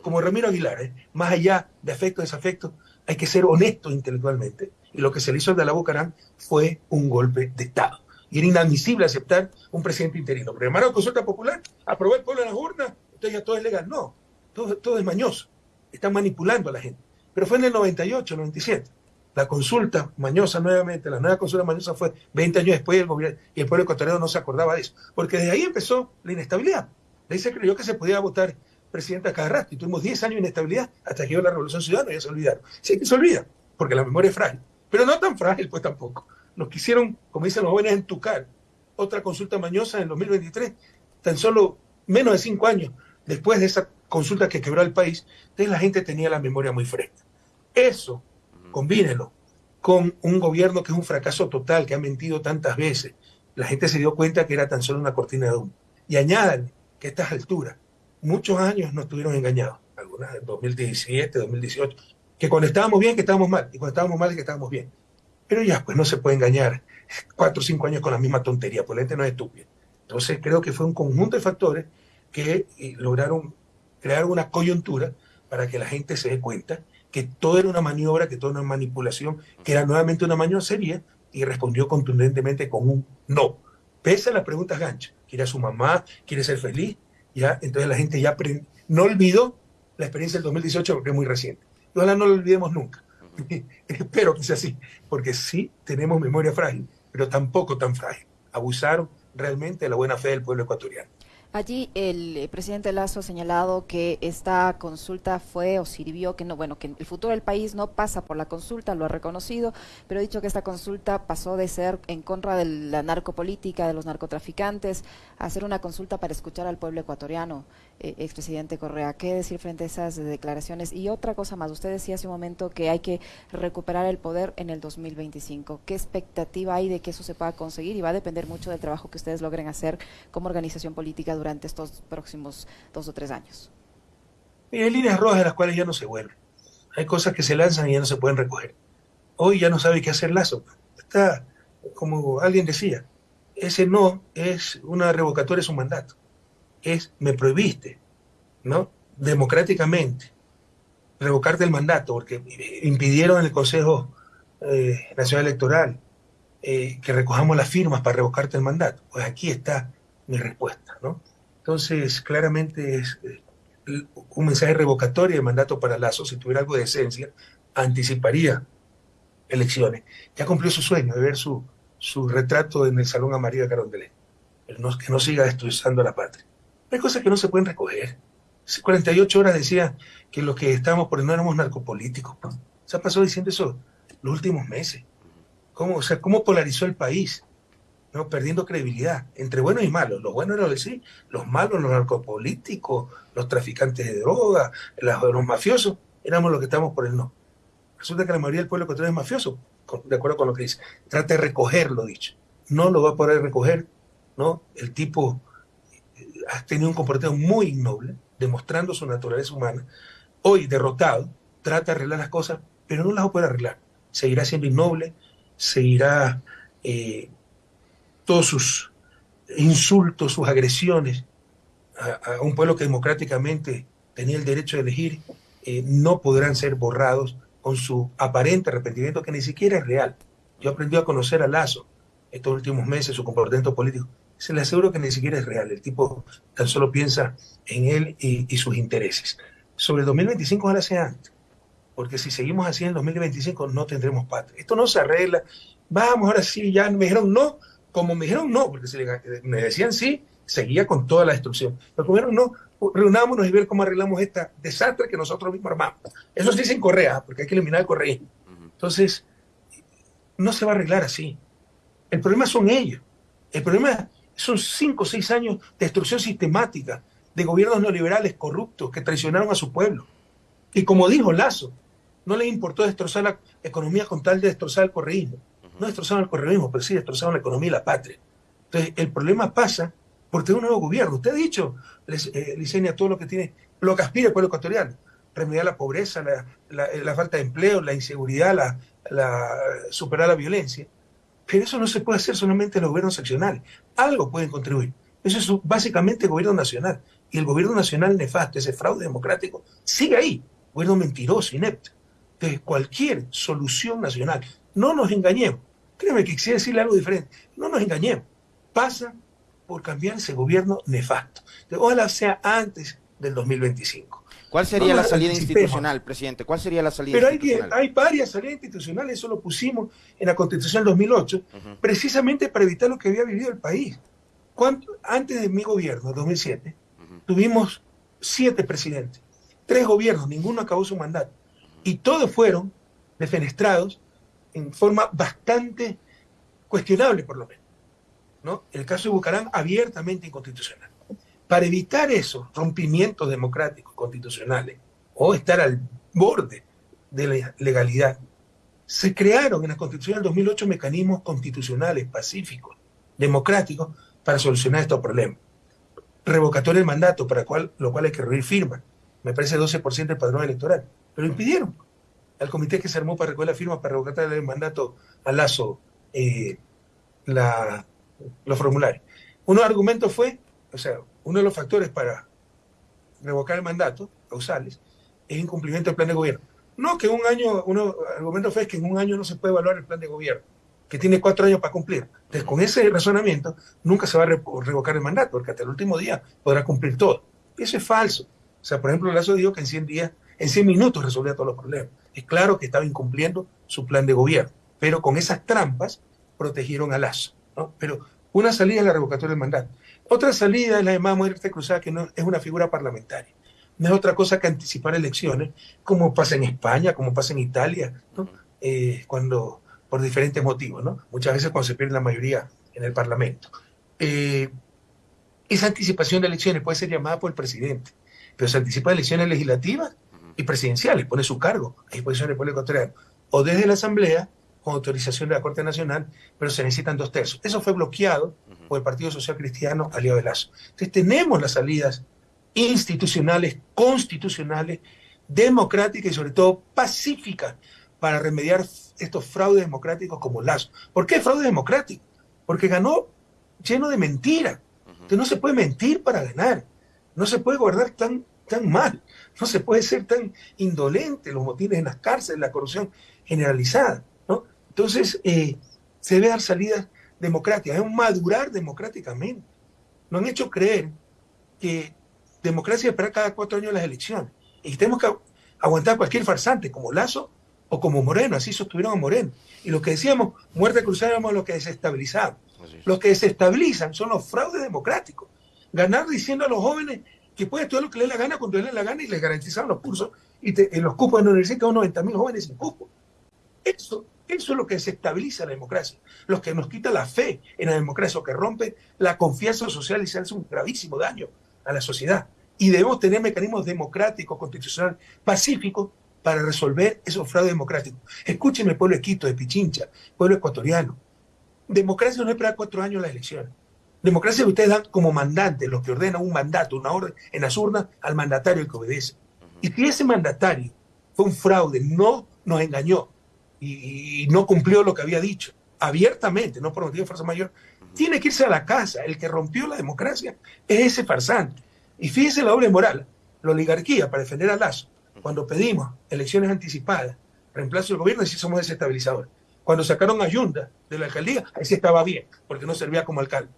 Como Ramiro Aguilar, ¿eh? más allá de afecto desafecto, hay que ser honesto intelectualmente. Y lo que se le hizo a Abdalá Bucarán fue un golpe de Estado. Y era inadmisible aceptar un presidente interino. Pero consulta popular, aprobó el pueblo en las urnas, entonces ya todo es legal. No, todo, es mañoso. Están manipulando a la gente. Pero fue en el 98, 97. La consulta mañosa nuevamente, la nueva consulta mañosa fue 20 años después del gobierno y el pueblo ecuatoriano no se acordaba de eso. Porque desde ahí empezó la inestabilidad. De ahí se creyó que se podía votar presidente a cada rato y tuvimos 10 años de inestabilidad hasta que llegó la Revolución Ciudadana y ya se olvidaron. Sí que se olvida, porque la memoria es frágil. Pero no tan frágil, pues tampoco. Nos quisieron, como dicen los jóvenes, entucar. Otra consulta mañosa en el 2023, tan solo menos de cinco años después de esa consulta que quebró el país, entonces la gente tenía la memoria muy fresca. Eso, combínelo con un gobierno que es un fracaso total, que ha mentido tantas veces. La gente se dio cuenta que era tan solo una cortina de humo. Y añadan que a estas alturas, muchos años no estuvieron engañados, algunas en 2017, 2018, que cuando estábamos bien, que estábamos mal, y cuando estábamos mal, que estábamos bien. Pero ya, pues no se puede engañar cuatro o cinco años con la misma tontería, pues la gente no es estúpida. Entonces creo que fue un conjunto de factores que eh, lograron crear una coyuntura para que la gente se dé cuenta que todo era una maniobra, que todo era una manipulación, que era nuevamente una maniobra seria, y respondió contundentemente con un no. Pese a las preguntas ganchas, quiere a su mamá, quiere ser feliz, ya, entonces la gente ya no olvidó la experiencia del 2018 porque es muy reciente. Y ojalá no lo olvidemos nunca. Espero que sea así, porque sí tenemos memoria frágil, pero tampoco tan frágil. Abusaron realmente de la buena fe del pueblo ecuatoriano. Allí el eh, presidente Lazo ha señalado que esta consulta fue o sirvió, que no, bueno, que el futuro del país no pasa por la consulta, lo ha reconocido, pero ha dicho que esta consulta pasó de ser en contra de la narcopolítica, de los narcotraficantes, a ser una consulta para escuchar al pueblo ecuatoriano. Eh, expresidente Correa, ¿qué decir frente a esas declaraciones? Y otra cosa más, usted decía hace un momento que hay que recuperar el poder en el 2025. ¿Qué expectativa hay de que eso se pueda conseguir? Y va a depender mucho del trabajo que ustedes logren hacer como organización política durante estos próximos dos o tres años? hay líneas rojas de las cuales ya no se vuelven. Hay cosas que se lanzan y ya no se pueden recoger. Hoy ya no sabe qué hacer Lazo. Está, como alguien decía, ese no es una revocatoria de su mandato. Es, me prohibiste, ¿no? Democráticamente, revocarte el mandato, porque impidieron en el Consejo eh, Nacional Electoral eh, que recojamos las firmas para revocarte el mandato. Pues aquí está mi respuesta, ¿no? Entonces, claramente es eh, un mensaje revocatorio de mandato para Lazo, si tuviera algo de esencia, anticiparía elecciones. Ya cumplió su sueño de ver su, su retrato en el Salón Amarillo de Carondelet, que no siga destruyendo la patria. Hay cosas que no se pueden recoger. 48 horas decía que los que estábamos por no éramos narcopolíticos. Se ha pasado diciendo eso los últimos meses. ¿Cómo, o sea, cómo polarizó el país? ¿no? perdiendo credibilidad entre buenos y malos. Los buenos eran los sí, los malos, los narcopolíticos, los traficantes de droga, los, mafiosos, éramos los que estábamos por el no. Resulta que la mayoría del pueblo ecuatoriano es mafioso, de acuerdo con lo que dice. Trata de recoger lo dicho. No lo va a poder recoger, ¿no? El tipo ha tenido un comportamiento muy innoble, demostrando su naturaleza humana. Hoy, derrotado, trata de arreglar las cosas, pero no las poder arreglar. Seguirá siendo innoble, seguirá eh, todos sus insultos, sus agresiones a, un pueblo que democráticamente tenía el derecho de elegir, eh, no podrán ser borrados con su aparente arrepentimiento que ni siquiera es real. Yo aprendí a conocer a Lazo estos últimos meses, su comportamiento político. Se le aseguro que ni siquiera es real. El tipo tan solo piensa en él y, sus intereses. Sobre el 2025 ahora sea antes, porque si seguimos así en el 2025 no tendremos patria. Esto no se arregla. Vamos, ahora sí, ya me dijeron no, como me dijeron no, porque si me decían sí, seguía con toda la destrucción. Pero como dijeron no, reunámonos y ver cómo arreglamos esta desastre que nosotros mismos armamos. Eso sí sin Correa, porque hay que eliminar el correísmo. Entonces, no se va a arreglar así. El problema son ellos. El problema son cinco o seis años de destrucción sistemática de gobiernos neoliberales corruptos que traicionaron a su pueblo. Y como dijo Lazo, no les importó destrozar la economía con tal de destrozar el correísmo no destrozaron el correísmo, pero sí destrozaron la economía y la patria. Entonces, el problema pasa por tener un nuevo gobierno. Usted ha dicho, eh, Licenia, todo lo que tiene, lo que aspira el pueblo ecuatoriano, remediar la pobreza, la, falta de empleo, la inseguridad, la, superar la violencia. Pero eso no se puede hacer solamente en los gobiernos seccionales. Algo pueden contribuir. Eso es básicamente el gobierno nacional. Y el gobierno nacional nefasto, ese fraude democrático, sigue ahí. Gobierno mentiroso, inepto. Entonces, cualquier solución nacional, no nos engañemos, Créeme que quisiera decirle algo diferente. No nos engañemos. Pasa por cambiar ese gobierno nefasto. Ojalá sea antes del 2025. ¿Cuál sería la salida institucional, presidente? ¿Cuál sería la salida Pero institucional? Pero hay, hay, varias salidas institucionales, eso lo pusimos en la Constitución del 2008, precisamente para evitar lo que había vivido el país. Antes de mi gobierno, 2007, tuvimos siete presidentes, tres gobiernos, ninguno acabó su mandato, y todos fueron defenestrados en forma bastante cuestionable, por lo menos. ¿no? El caso de Bucaram, abiertamente inconstitucional. Para evitar esos rompimientos democráticos constitucionales o estar al borde de la legalidad, se crearon en la Constitución del 2008 mecanismos constitucionales pacíficos, democráticos, para solucionar estos problemas. Revocatorio del mandato, para cual, lo cual hay que reunir firmas. Me parece 12% del padrón electoral. Pero impidieron al comité que se armó para recoger la firma para revocar el mandato a Lazo eh, la, los formularios. Uno de los argumentos fue, o sea, uno de los factores para revocar el mandato, causales, es incumplimiento del plan de gobierno. No, que un año, uno argumento fue que en un año no se puede evaluar el plan de gobierno, que tiene cuatro años para cumplir. Entonces, con ese razonamiento, nunca se va a revocar el mandato, porque hasta el último día podrá cumplir todo. Eso es falso. O sea, por ejemplo, Lazo dijo que en 100 días, en 100 minutos resolvía todos los problemas. Es claro que estaba incumpliendo su plan de gobierno, pero con esas trampas protegieron a Lazo. ¿no? Pero una salida es la revocatoria del mandato. Otra salida es la llamada muerte cruzada, que no es una figura parlamentaria. No es otra cosa que anticipar elecciones, como pasa en España, como pasa en Italia, eh, cuando, por diferentes motivos, ¿no? Muchas veces cuando se pierde la mayoría en el Parlamento. Eh, esa anticipación de elecciones puede ser llamada por el presidente, pero se anticipa elecciones legislativas y presidenciales, pone su cargo a disposición del pueblo ecuatoriano, o desde la Asamblea con autorización de la Corte Nacional, pero se necesitan dos tercios. Eso fue bloqueado por el Partido Social Cristiano aliado de Lazo. Entonces tenemos las salidas institucionales, constitucionales, democráticas y sobre todo pacíficas para remediar estos fraudes democráticos como Lazo. ¿Por qué fraude democrático? Porque ganó lleno de mentiras. Entonces no se puede mentir para ganar. No se puede guardar tan, tan mal. No se puede ser tan indolente los motines en las cárceles, la corrupción generalizada. Entonces, eh, se debe dar salidas democráticas, es un madurar democráticamente. Nos han hecho creer que democracia es esperar cada cuatro años las elecciones. Y tenemos que aguantar cualquier farsante, como Lazo o como Moreno, así sostuvieron a Moreno. Y lo que decíamos, muerte cruzada, éramos los que desestabilizamos. Los que desestabilizan son los fraudes democráticos. Ganar diciendo a los jóvenes que puede estudiar lo que le dé la gana cuando le dé la gana y les garantizan los cursos y en los cupos de la universidad, 90 mil jóvenes sin cupos. Eso eso es lo que desestabiliza la democracia, lo que nos quita la fe en la democracia, lo que rompe la confianza social y se hace un gravísimo daño a la sociedad. Y debemos tener mecanismos democráticos, constitucionales, pacíficos para resolver esos fraudes democráticos. Escúcheme, pueblo de Quito, de Pichincha, pueblo ecuatoriano. Democracia no es para cuatro años las elecciones. Democracia que ustedes dan como mandante, los que ordenan un mandato, una orden en las urnas al mandatario que obedece. Y si ese mandatario fue un fraude, no nos engañó, y, no cumplió lo que había dicho, abiertamente, no por motivo de fuerza mayor, tiene que irse a la casa. El que rompió la democracia es ese farsante. Y fíjese la doble moral, la oligarquía para defender a Lazo, cuando pedimos elecciones anticipadas, reemplazo del gobierno, sí somos desestabilizadores. Cuando sacaron a Yunda de la alcaldía, ahí sí estaba bien, porque no servía como alcalde.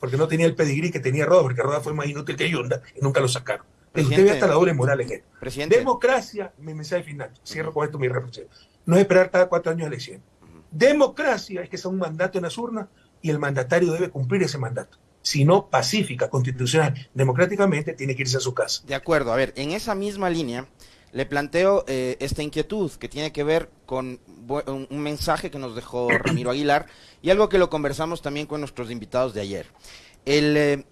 Porque no tenía el pedigrí que tenía Roda, porque Roda fue más inútil que Yunda y nunca lo sacaron. Usted ve hasta la doble moral en esto. Democracia, mi mensaje final, cierro con esto mi reflexión no es esperar cada cuatro años de elección. Democracia es que sea un mandato en las urnas y el mandatario debe cumplir ese mandato. Si no, pacífica, constitucional, democráticamente, tiene que irse a su casa. De acuerdo, a ver, en esa misma línea le planteo eh, esta inquietud que tiene que ver con un mensaje que nos dejó Ramiro Aguilar y algo que lo conversamos también con nuestros invitados de ayer. El, eh,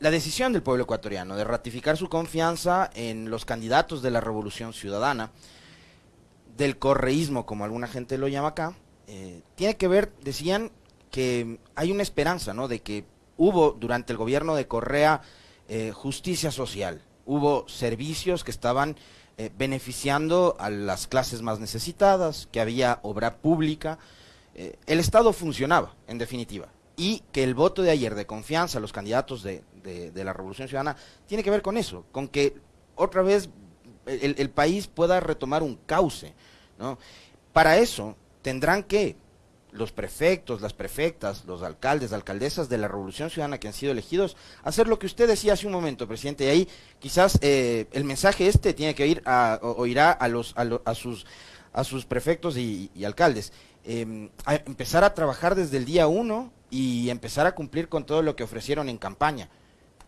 la decisión del pueblo ecuatoriano de ratificar su confianza en los candidatos de la Revolución Ciudadana del correísmo, como alguna gente lo llama acá, eh, tiene que ver, decían que hay una esperanza, ¿no? De que hubo durante el gobierno de Correa eh, justicia social, hubo servicios que estaban eh, beneficiando a las clases más necesitadas, que había obra pública, el Estado funcionaba, en definitiva, y que el voto de ayer de confianza a los candidatos de, de la Revolución Ciudadana tiene que ver con eso, con que otra vez el, país pueda retomar un cauce. ¿no? Para eso tendrán que los prefectos, las prefectas, los alcaldes, alcaldesas de la Revolución Ciudadana que han sido elegidos, hacer lo que usted decía hace un momento, presidente, y ahí quizás eh, el mensaje este tiene que ir a, o, irá a, los, a, sus, a sus prefectos y, alcaldes. Em, a empezar a trabajar desde el día uno y empezar a cumplir con todo lo que ofrecieron en campaña.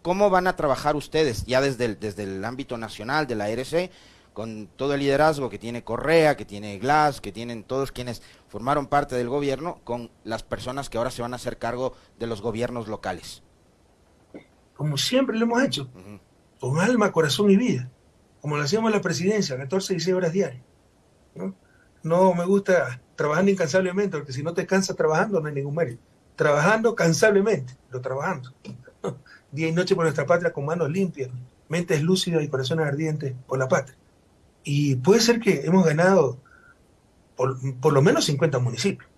¿Cómo van a trabajar ustedes ya desde el, desde el ámbito nacional de la RC, con todo el liderazgo que tiene Correa, que tiene Glass, que tienen todos quienes formaron parte del gobierno, con las personas que ahora se van a hacer cargo de los gobiernos locales? como siempre lo hemos hecho, con alma, corazón y vida, como lo hacíamos en la presidencia, 14 y 16 horas diarias. ¿no? no me gusta trabajando incansablemente, porque si no te cansas trabajando no hay ningún mérito. Trabajando cansablemente, pero trabajando. Día y noche por nuestra patria con manos limpias, mentes lúcidas y corazones ardientes por la patria. Y puede ser que hemos ganado por, por lo menos 50 municipios,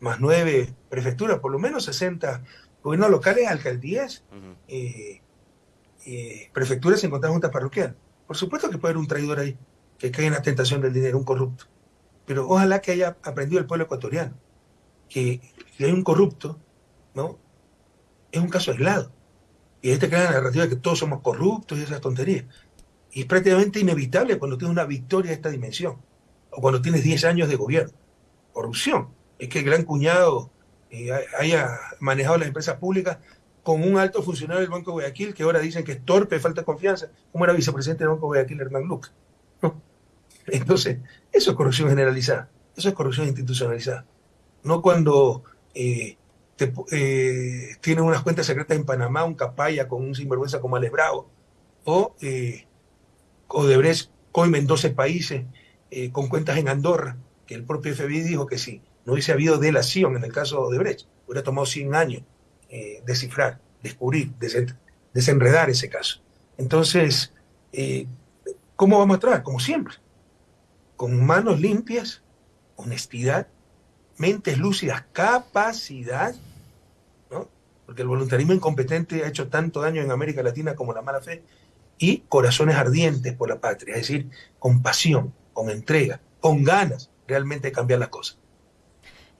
más nueve prefecturas, por lo menos 60 gobiernos locales, alcaldías, eh, eh, prefecturas y encontrar juntas parroquiales. Por supuesto que puede haber un traidor ahí, que cae en la tentación del dinero, un corrupto. Pero ojalá que haya aprendido el pueblo ecuatoriano que si hay un corrupto, ¿no? Es un caso aislado. Y ahí te queda la narrativa de que todos somos corruptos y esas tonterías. Y es prácticamente inevitable cuando tienes una victoria de esta dimensión, o cuando tienes 10 años de gobierno. Corrupción. Es que el gran cuñado eh, haya manejado las empresas públicas con un alto funcionario del Banco de Guayaquil, que ahora dicen que es torpe, falta confianza, como era vicepresidente del Banco de Guayaquil, Hernán Luca. Entonces, eso es corrupción generalizada, eso es corrupción institucionalizada. No cuando eh, eh, tienen unas cuentas secretas en Panamá, un capaya con un sinvergüenza como Alex Bravo, o eh, Odebrecht coime en 12 países eh, con cuentas en Andorra, que el propio FBI dijo que si no hubiese habido delación en el caso de Odebrecht, hubiera tomado 100 años descifrar, descubrir, desenredar ese caso. Entonces, ¿cómo vamos a trabajar? Como siempre, con manos limpias, honestidad, mentes lúcidas, capacidad, ¿no? porque el voluntarismo incompetente ha hecho tanto daño en América Latina como la mala fe, y corazones ardientes por la patria, es decir, con pasión, con entrega, con ganas realmente de cambiar las cosas.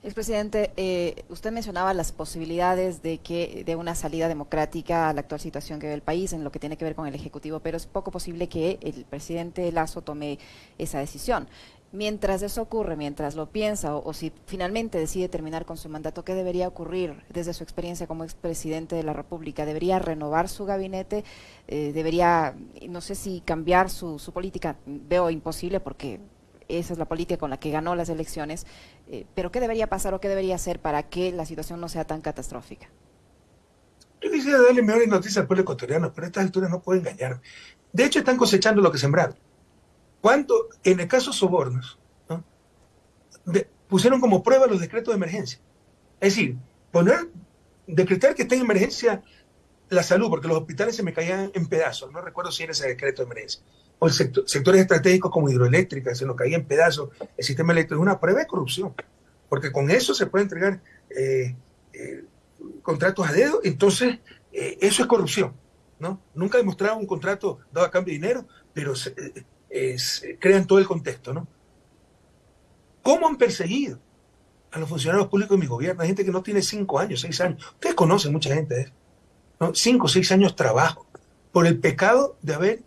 Expresidente, eh, usted mencionaba las posibilidades de que de una salida democrática a la actual situación que ve el país en lo que tiene que ver con el Ejecutivo, pero es poco posible que el presidente Lazo tome esa decisión. Mientras eso ocurre, mientras lo piensa o, si finalmente decide terminar con su mandato, ¿qué debería ocurrir desde su experiencia como expresidente de la República? ¿Debería renovar su gabinete? Eh, ¿Debería, no sé si cambiar su, política? Veo imposible porque esa es la política con la que ganó las elecciones, eh, pero ¿qué debería pasar o qué debería hacer para que la situación no sea tan catastrófica? Yo quisiera darle mejores noticias al pueblo ecuatoriano, pero a estas alturas no puedo engañarme. De hecho, están cosechando lo que sembraron. ¿Cuánto, en el caso sobornos, pusieron como prueba los decretos de emergencia? Es decir, poner, decretar que está en emergencia la salud, porque los hospitales se me caían en pedazos, no recuerdo si era ese decreto de emergencia o sectores estratégicos como hidroeléctricas, se nos caía en pedazos el sistema eléctrico, es una prueba de corrupción, porque con eso se puede entregar eh, eh, contratos a dedo, entonces eh, eso es corrupción. Nunca demostrado un contrato dado a cambio de dinero, pero se, crean todo el contexto, ¿no? ¿Cómo han perseguido a los funcionarios públicos de mi gobierno? Hay gente que no tiene cinco años, seis años. Ustedes conocen mucha gente ¿no? Cinco, seis años trabajo por el pecado de haber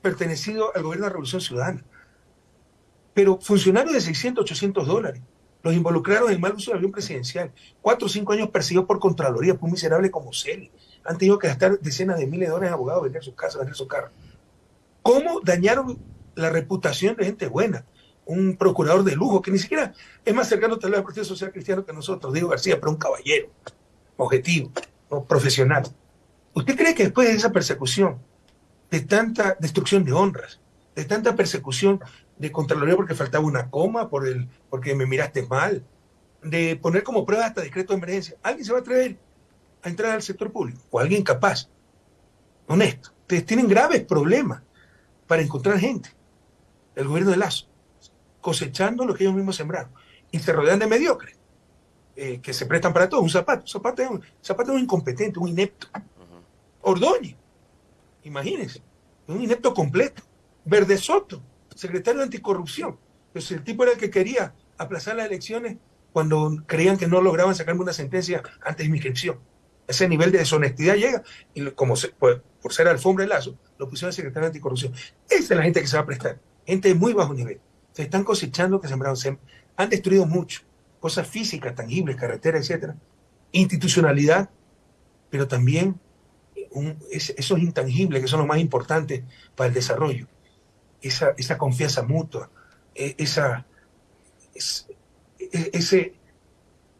pertenecido al gobierno de la Revolución Ciudadana. Pero funcionarios de 600, 800 dólares los involucraron en mal uso del avión presidencial. Cuatro o cinco años perseguidos por Contraloría, por un miserable como Celi. Han tenido que gastar decenas de miles de dólares en abogados, vender sus casas, vender sus carros. ¿Cómo dañaron la reputación de gente buena? Un procurador de lujo que ni siquiera es más cercano tal vez al Partido Social Cristiano que nosotros, Diego García, pero un caballero, objetivo, profesional. ¿Usted cree que después de esa persecución de tanta destrucción de honras, de tanta persecución de Contraloría porque faltaba una coma, por el, porque me miraste mal, de poner como prueba hasta decreto de emergencia. ¿Alguien se va a atrever a entrar al sector público? ¿O alguien capaz? Honesto. Ustedes tienen graves problemas para encontrar gente. El gobierno de Lazo, cosechando lo que ellos mismos sembraron. Y se rodean de mediocres, eh, que se prestan para todo. Un zapato. Un zapato es un, zapato es un incompetente, un inepto. Ordóñez Imagínense, un inepto completo. Verde Soto, secretario de Anticorrupción. Pues el tipo era el que quería aplazar las elecciones cuando creían que no lograban sacarme una sentencia antes de mi inscripción. Ese nivel de deshonestidad llega y como por ser alfombra de lazo, lo pusieron secretario de Anticorrupción. Esa es la gente que se va a prestar. Gente de muy bajo nivel. Se están cosechando que sembraron. Se han destruido mucho. Cosas físicas, tangibles, carreteras, etcétera. Institucionalidad, pero también esos intangibles que son los más importantes para el desarrollo, esa, confianza mutua, e, esa, e,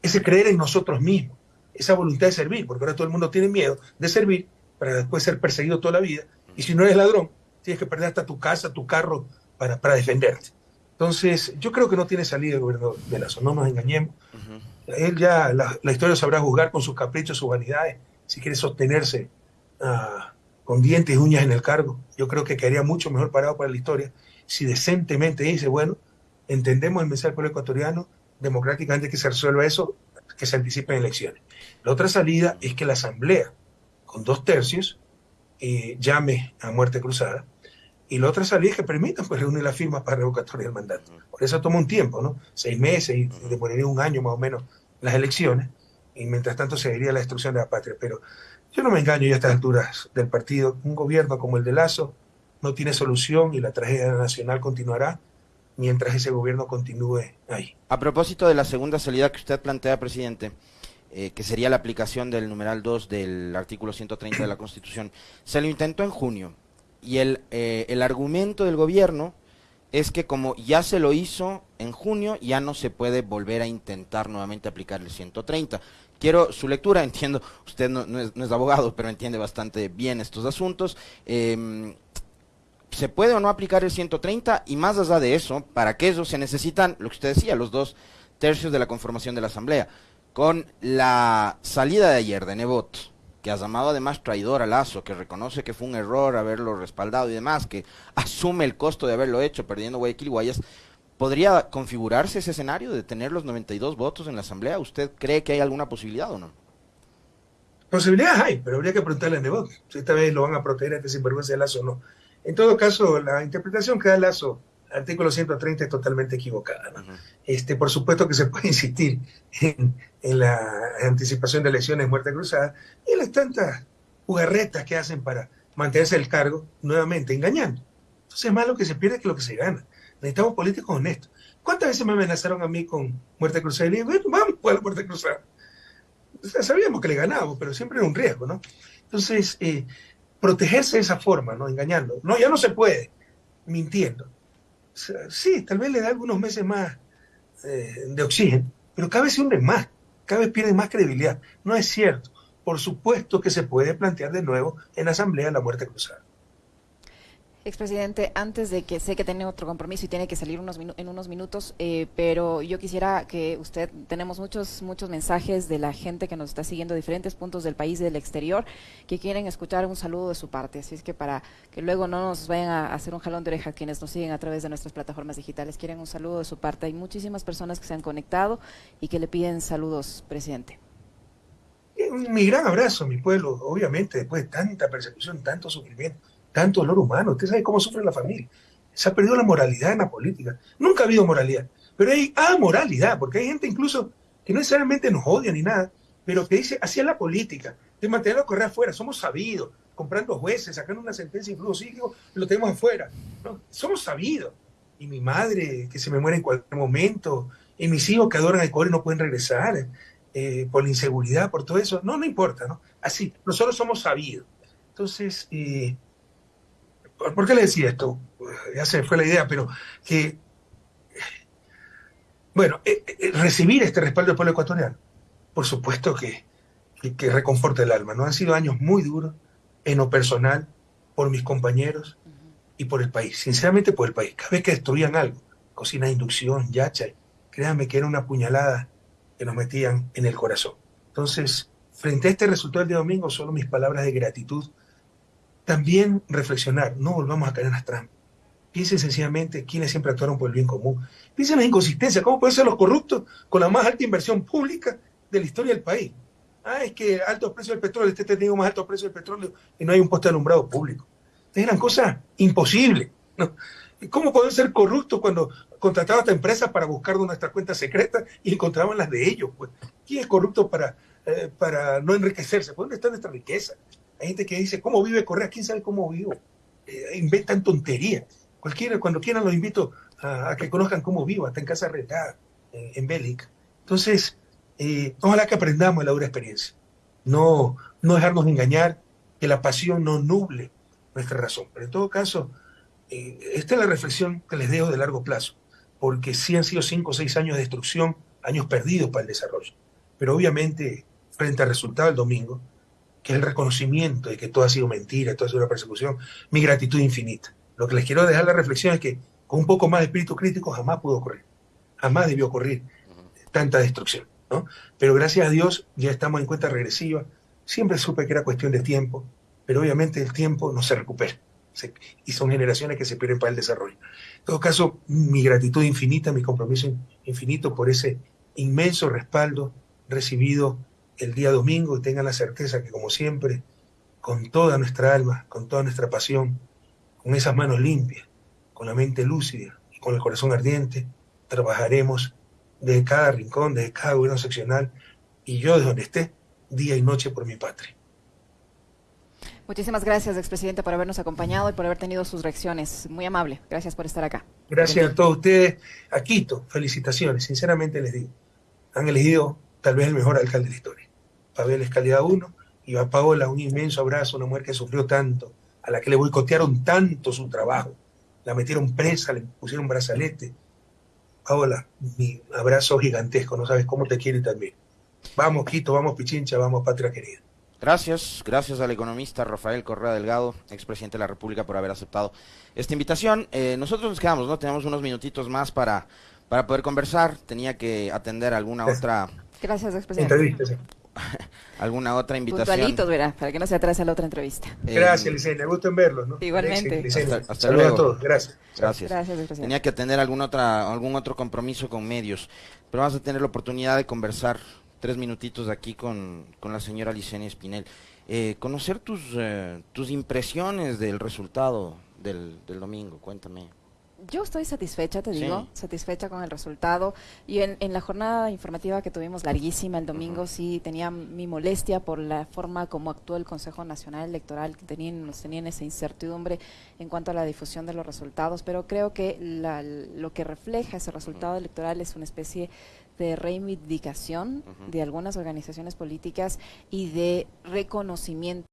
ese creer en nosotros mismos, esa voluntad de servir, porque ahora todo el mundo tiene miedo de servir para después ser perseguido toda la vida. Y si no eres ladrón, tienes que perder hasta tu casa, tu carro, para, para defenderte. Entonces, yo creo que no tiene salida el gobierno de Lazo, no nos engañemos. Él ya, la, historia sabrá juzgar con sus caprichos, sus vanidades, si quiere sostenerse uh, con dientes y uñas en el cargo. Yo creo que quedaría mucho mejor parado para la historia si decentemente dice, bueno, entendemos el mensaje del pueblo ecuatoriano, democráticamente que se resuelva eso, que se anticipen elecciones. La otra salida es que la Asamblea, con dos tercios, eh, llame a muerte cruzada. Y la otra salida es que permitan pues, reunir las firmas para revocatoria del mandato. Por eso toma un tiempo, ¿no? Seis meses y demoraría un año más o menos las elecciones. Y mientras tanto se vería la destrucción de la patria. Pero yo no me engaño ya a estas alturas del partido. Un gobierno como el de Lazo no tiene solución y la tragedia nacional continuará mientras ese gobierno continúe ahí. A propósito de la segunda salida que usted plantea, presidente, eh, que sería la aplicación del numeral 2 del artículo 130 de la Constitución, se lo intentó en junio y el, eh, el argumento del gobierno es que como ya se lo hizo en junio, ya no se puede volver a intentar nuevamente aplicar el 130. Quiero su lectura, entiendo, usted no, es, abogado, pero entiende bastante bien estos asuntos. Em, ¿Se puede o no aplicar el 130? Y más allá de eso, para que eso se necesitan, lo que usted decía, los dos tercios de la conformación de la Asamblea. Con la salida de ayer de Nebot, que ha llamado además traidor a Lazo, que reconoce que fue un error haberlo respaldado y demás, que asume el costo de haberlo hecho perdiendo Guayaquil y Guayas, ¿podría configurarse ese escenario de tener los 92 votos en la Asamblea? ¿Usted cree que hay alguna posibilidad o no? Posibilidades hay, pero habría que preguntarle a Nebot si esta vez lo van a proteger a este sinvergüenza de Lazo o no. En todo caso, la interpretación que da Lazo artículo 130 es totalmente equivocada. este, por supuesto que se puede insistir en, la anticipación de elecciones muerte cruzada y las tantas jugarretas que hacen para mantenerse el cargo, nuevamente engañando. Entonces, más lo que se pierde que lo que se gana. Necesitamos políticos honestos. ¿Cuántas veces me amenazaron a mí con muerte cruzada? Y le digo, vamos a la muerte cruzada. sabíamos que le ganábamos, pero siempre era un riesgo, ¿no? Entonces, eh, protegerse de esa forma, ¿no? Engañando. No, ya no se puede, mintiendo. Sí, tal vez le da algunos meses más eh, de oxígeno, pero cada vez se hunde más, cada vez pierde más credibilidad. No es cierto. Por supuesto que se puede plantear de nuevo en asamblea la muerte cruzada. Expresidente, antes de que sé que tiene otro compromiso y tiene que salir unos en unos minutos, eh, pero yo quisiera que usted, tenemos muchos, muchos mensajes de la gente que nos está siguiendo de diferentes puntos del país y del exterior, que quieren escuchar un saludo de su parte. Así es que para que luego no nos vayan a hacer un jalón de oreja quienes nos siguen a través de nuestras plataformas digitales, quieren un saludo de su parte. Hay muchísimas personas que se han conectado y que le piden saludos, presidente. Mi gran abrazo, mi pueblo, obviamente, después de tanta persecución, tanto sufrimiento tanto dolor humano. Usted sabe cómo sufre la familia. Se ha perdido la moralidad en la política. Nunca ha habido moralidad. Pero hay amoralidad, porque hay gente incluso que no necesariamente nos odia ni nada, pero que dice, así es la política, de mantenerlo correr afuera, somos sabidos, comprando jueces, sacando una sentencia incluso psíquico, lo tenemos afuera. Somos sabidos. Y mi madre, que se me muere en cualquier momento, y mis hijos que adoran al y no pueden regresar, eh, por la inseguridad, por todo eso, no, no importa, ¿no? Así, nosotros somos sabidos. Entonces, eh, ¿Por qué le decía esto? Ya se fue la idea, pero que, bueno, eh, eh, recibir este respaldo del pueblo ecuatoriano, por supuesto que, que, reconforta el alma. ¿no? Han sido años muy duros en lo personal, por mis compañeros y por el país. Sinceramente, por el país. Cada vez que destruían algo, cocina de inducción, yacha, créanme que era una puñalada que nos metían en el corazón. Entonces, frente a este resultado del día domingo, solo mis palabras de gratitud también reflexionar, no volvamos a caer en las trampas. Piensen sencillamente quiénes siempre actuaron por el bien común. Piensen en la inconsistencia, cómo pueden ser los corruptos con la más alta inversión pública de la historia del país. Ah, es que altos precios del petróleo, este tenido más altos precios del petróleo y no hay un poste alumbrado público. Eran cosas imposibles. ¿Cómo pueden ser corruptos cuando contrataban a empresas para buscar nuestras cuentas secretas y encontraban las de ellos? Pues? ¿Quién es corrupto para, eh, para no enriquecerse? ¿Dónde está nuestra riqueza? Hay gente que dice, ¿cómo vive Correa? ¿Quién sabe cómo vivo? Eh, inventan tonterías. Cualquiera, cuando quieran los invito a, que conozcan cómo vivo, hasta en casa retada, en Bélica. Entonces, eh, ojalá que aprendamos la dura experiencia. No, no dejarnos engañar, que la pasión no nuble nuestra razón. Pero en todo caso, eh, esta es la reflexión que les dejo de largo plazo, porque sí han sido cinco o seis años de destrucción, años perdidos para el desarrollo. Pero obviamente, frente al resultado del domingo, que es el reconocimiento de que todo ha sido mentira, todo ha sido una persecución, mi gratitud infinita. Lo que les quiero dejar la reflexión es que con un poco más de espíritu crítico jamás pudo ocurrir, jamás debió ocurrir tanta destrucción. ¿no? Pero gracias a Dios ya estamos en cuenta regresiva. Siempre supe que era cuestión de tiempo, pero obviamente el tiempo no se recupera. y son generaciones que se pierden para el desarrollo. En todo caso, mi gratitud infinita, mi compromiso infinito por ese inmenso respaldo recibido el día domingo y tengan la certeza que, como siempre, con toda nuestra alma, con toda nuestra pasión, con esas manos limpias, con la mente lúcida y con el corazón ardiente, trabajaremos de cada rincón, de cada gobierno seccional y yo de donde esté, día y noche por mi patria. Muchísimas gracias, expresidente, por habernos acompañado y por haber tenido sus reacciones. Muy amable. Gracias por estar acá. Gracias a todos ustedes. A Quito, felicitaciones. Sinceramente les digo, han elegido tal vez el mejor alcalde de la historia. Pavel es calidad uno y a Paola un inmenso abrazo, una mujer que sufrió tanto, a la que le boicotearon tanto su trabajo, la metieron presa, le pusieron brazalete. Paola, mi abrazo gigantesco, no sabes cómo te quiere también. Vamos, Quito, vamos, Pichincha, vamos, patria querida. Gracias, gracias al economista Rafael Correa Delgado, expresidente de la República, por haber aceptado esta invitación. Eh, nosotros nos quedamos, ¿no? Tenemos unos minutitos más para, para poder conversar. Tenía que atender alguna otra. Gracias, expresidente. alguna otra invitación. Puntualitos, verá, para que no se atrase la otra entrevista. Eh, gracias, Licenia, me gusta en verlos, ¿no? Igualmente. Hasta, luego. a todos, gracias. Gracias. Tenía que atender algún, otra, algún otro compromiso con medios, pero vamos a tener la oportunidad de conversar tres minutitos aquí con, con la señora Licenia Espinel. Eh, conocer tus, eh, tus impresiones del resultado del, del domingo, cuéntame. Yo estoy satisfecha, te digo, satisfecha con el resultado. Y en, en, la jornada informativa que tuvimos larguísima el domingo, sí tenía mi molestia por la forma como actuó el Consejo Nacional Electoral, que tenían, nos tenían esa incertidumbre en cuanto a la difusión de los resultados, pero creo que la, lo que refleja ese resultado electoral es una especie de reivindicación de algunas organizaciones políticas y de reconocimiento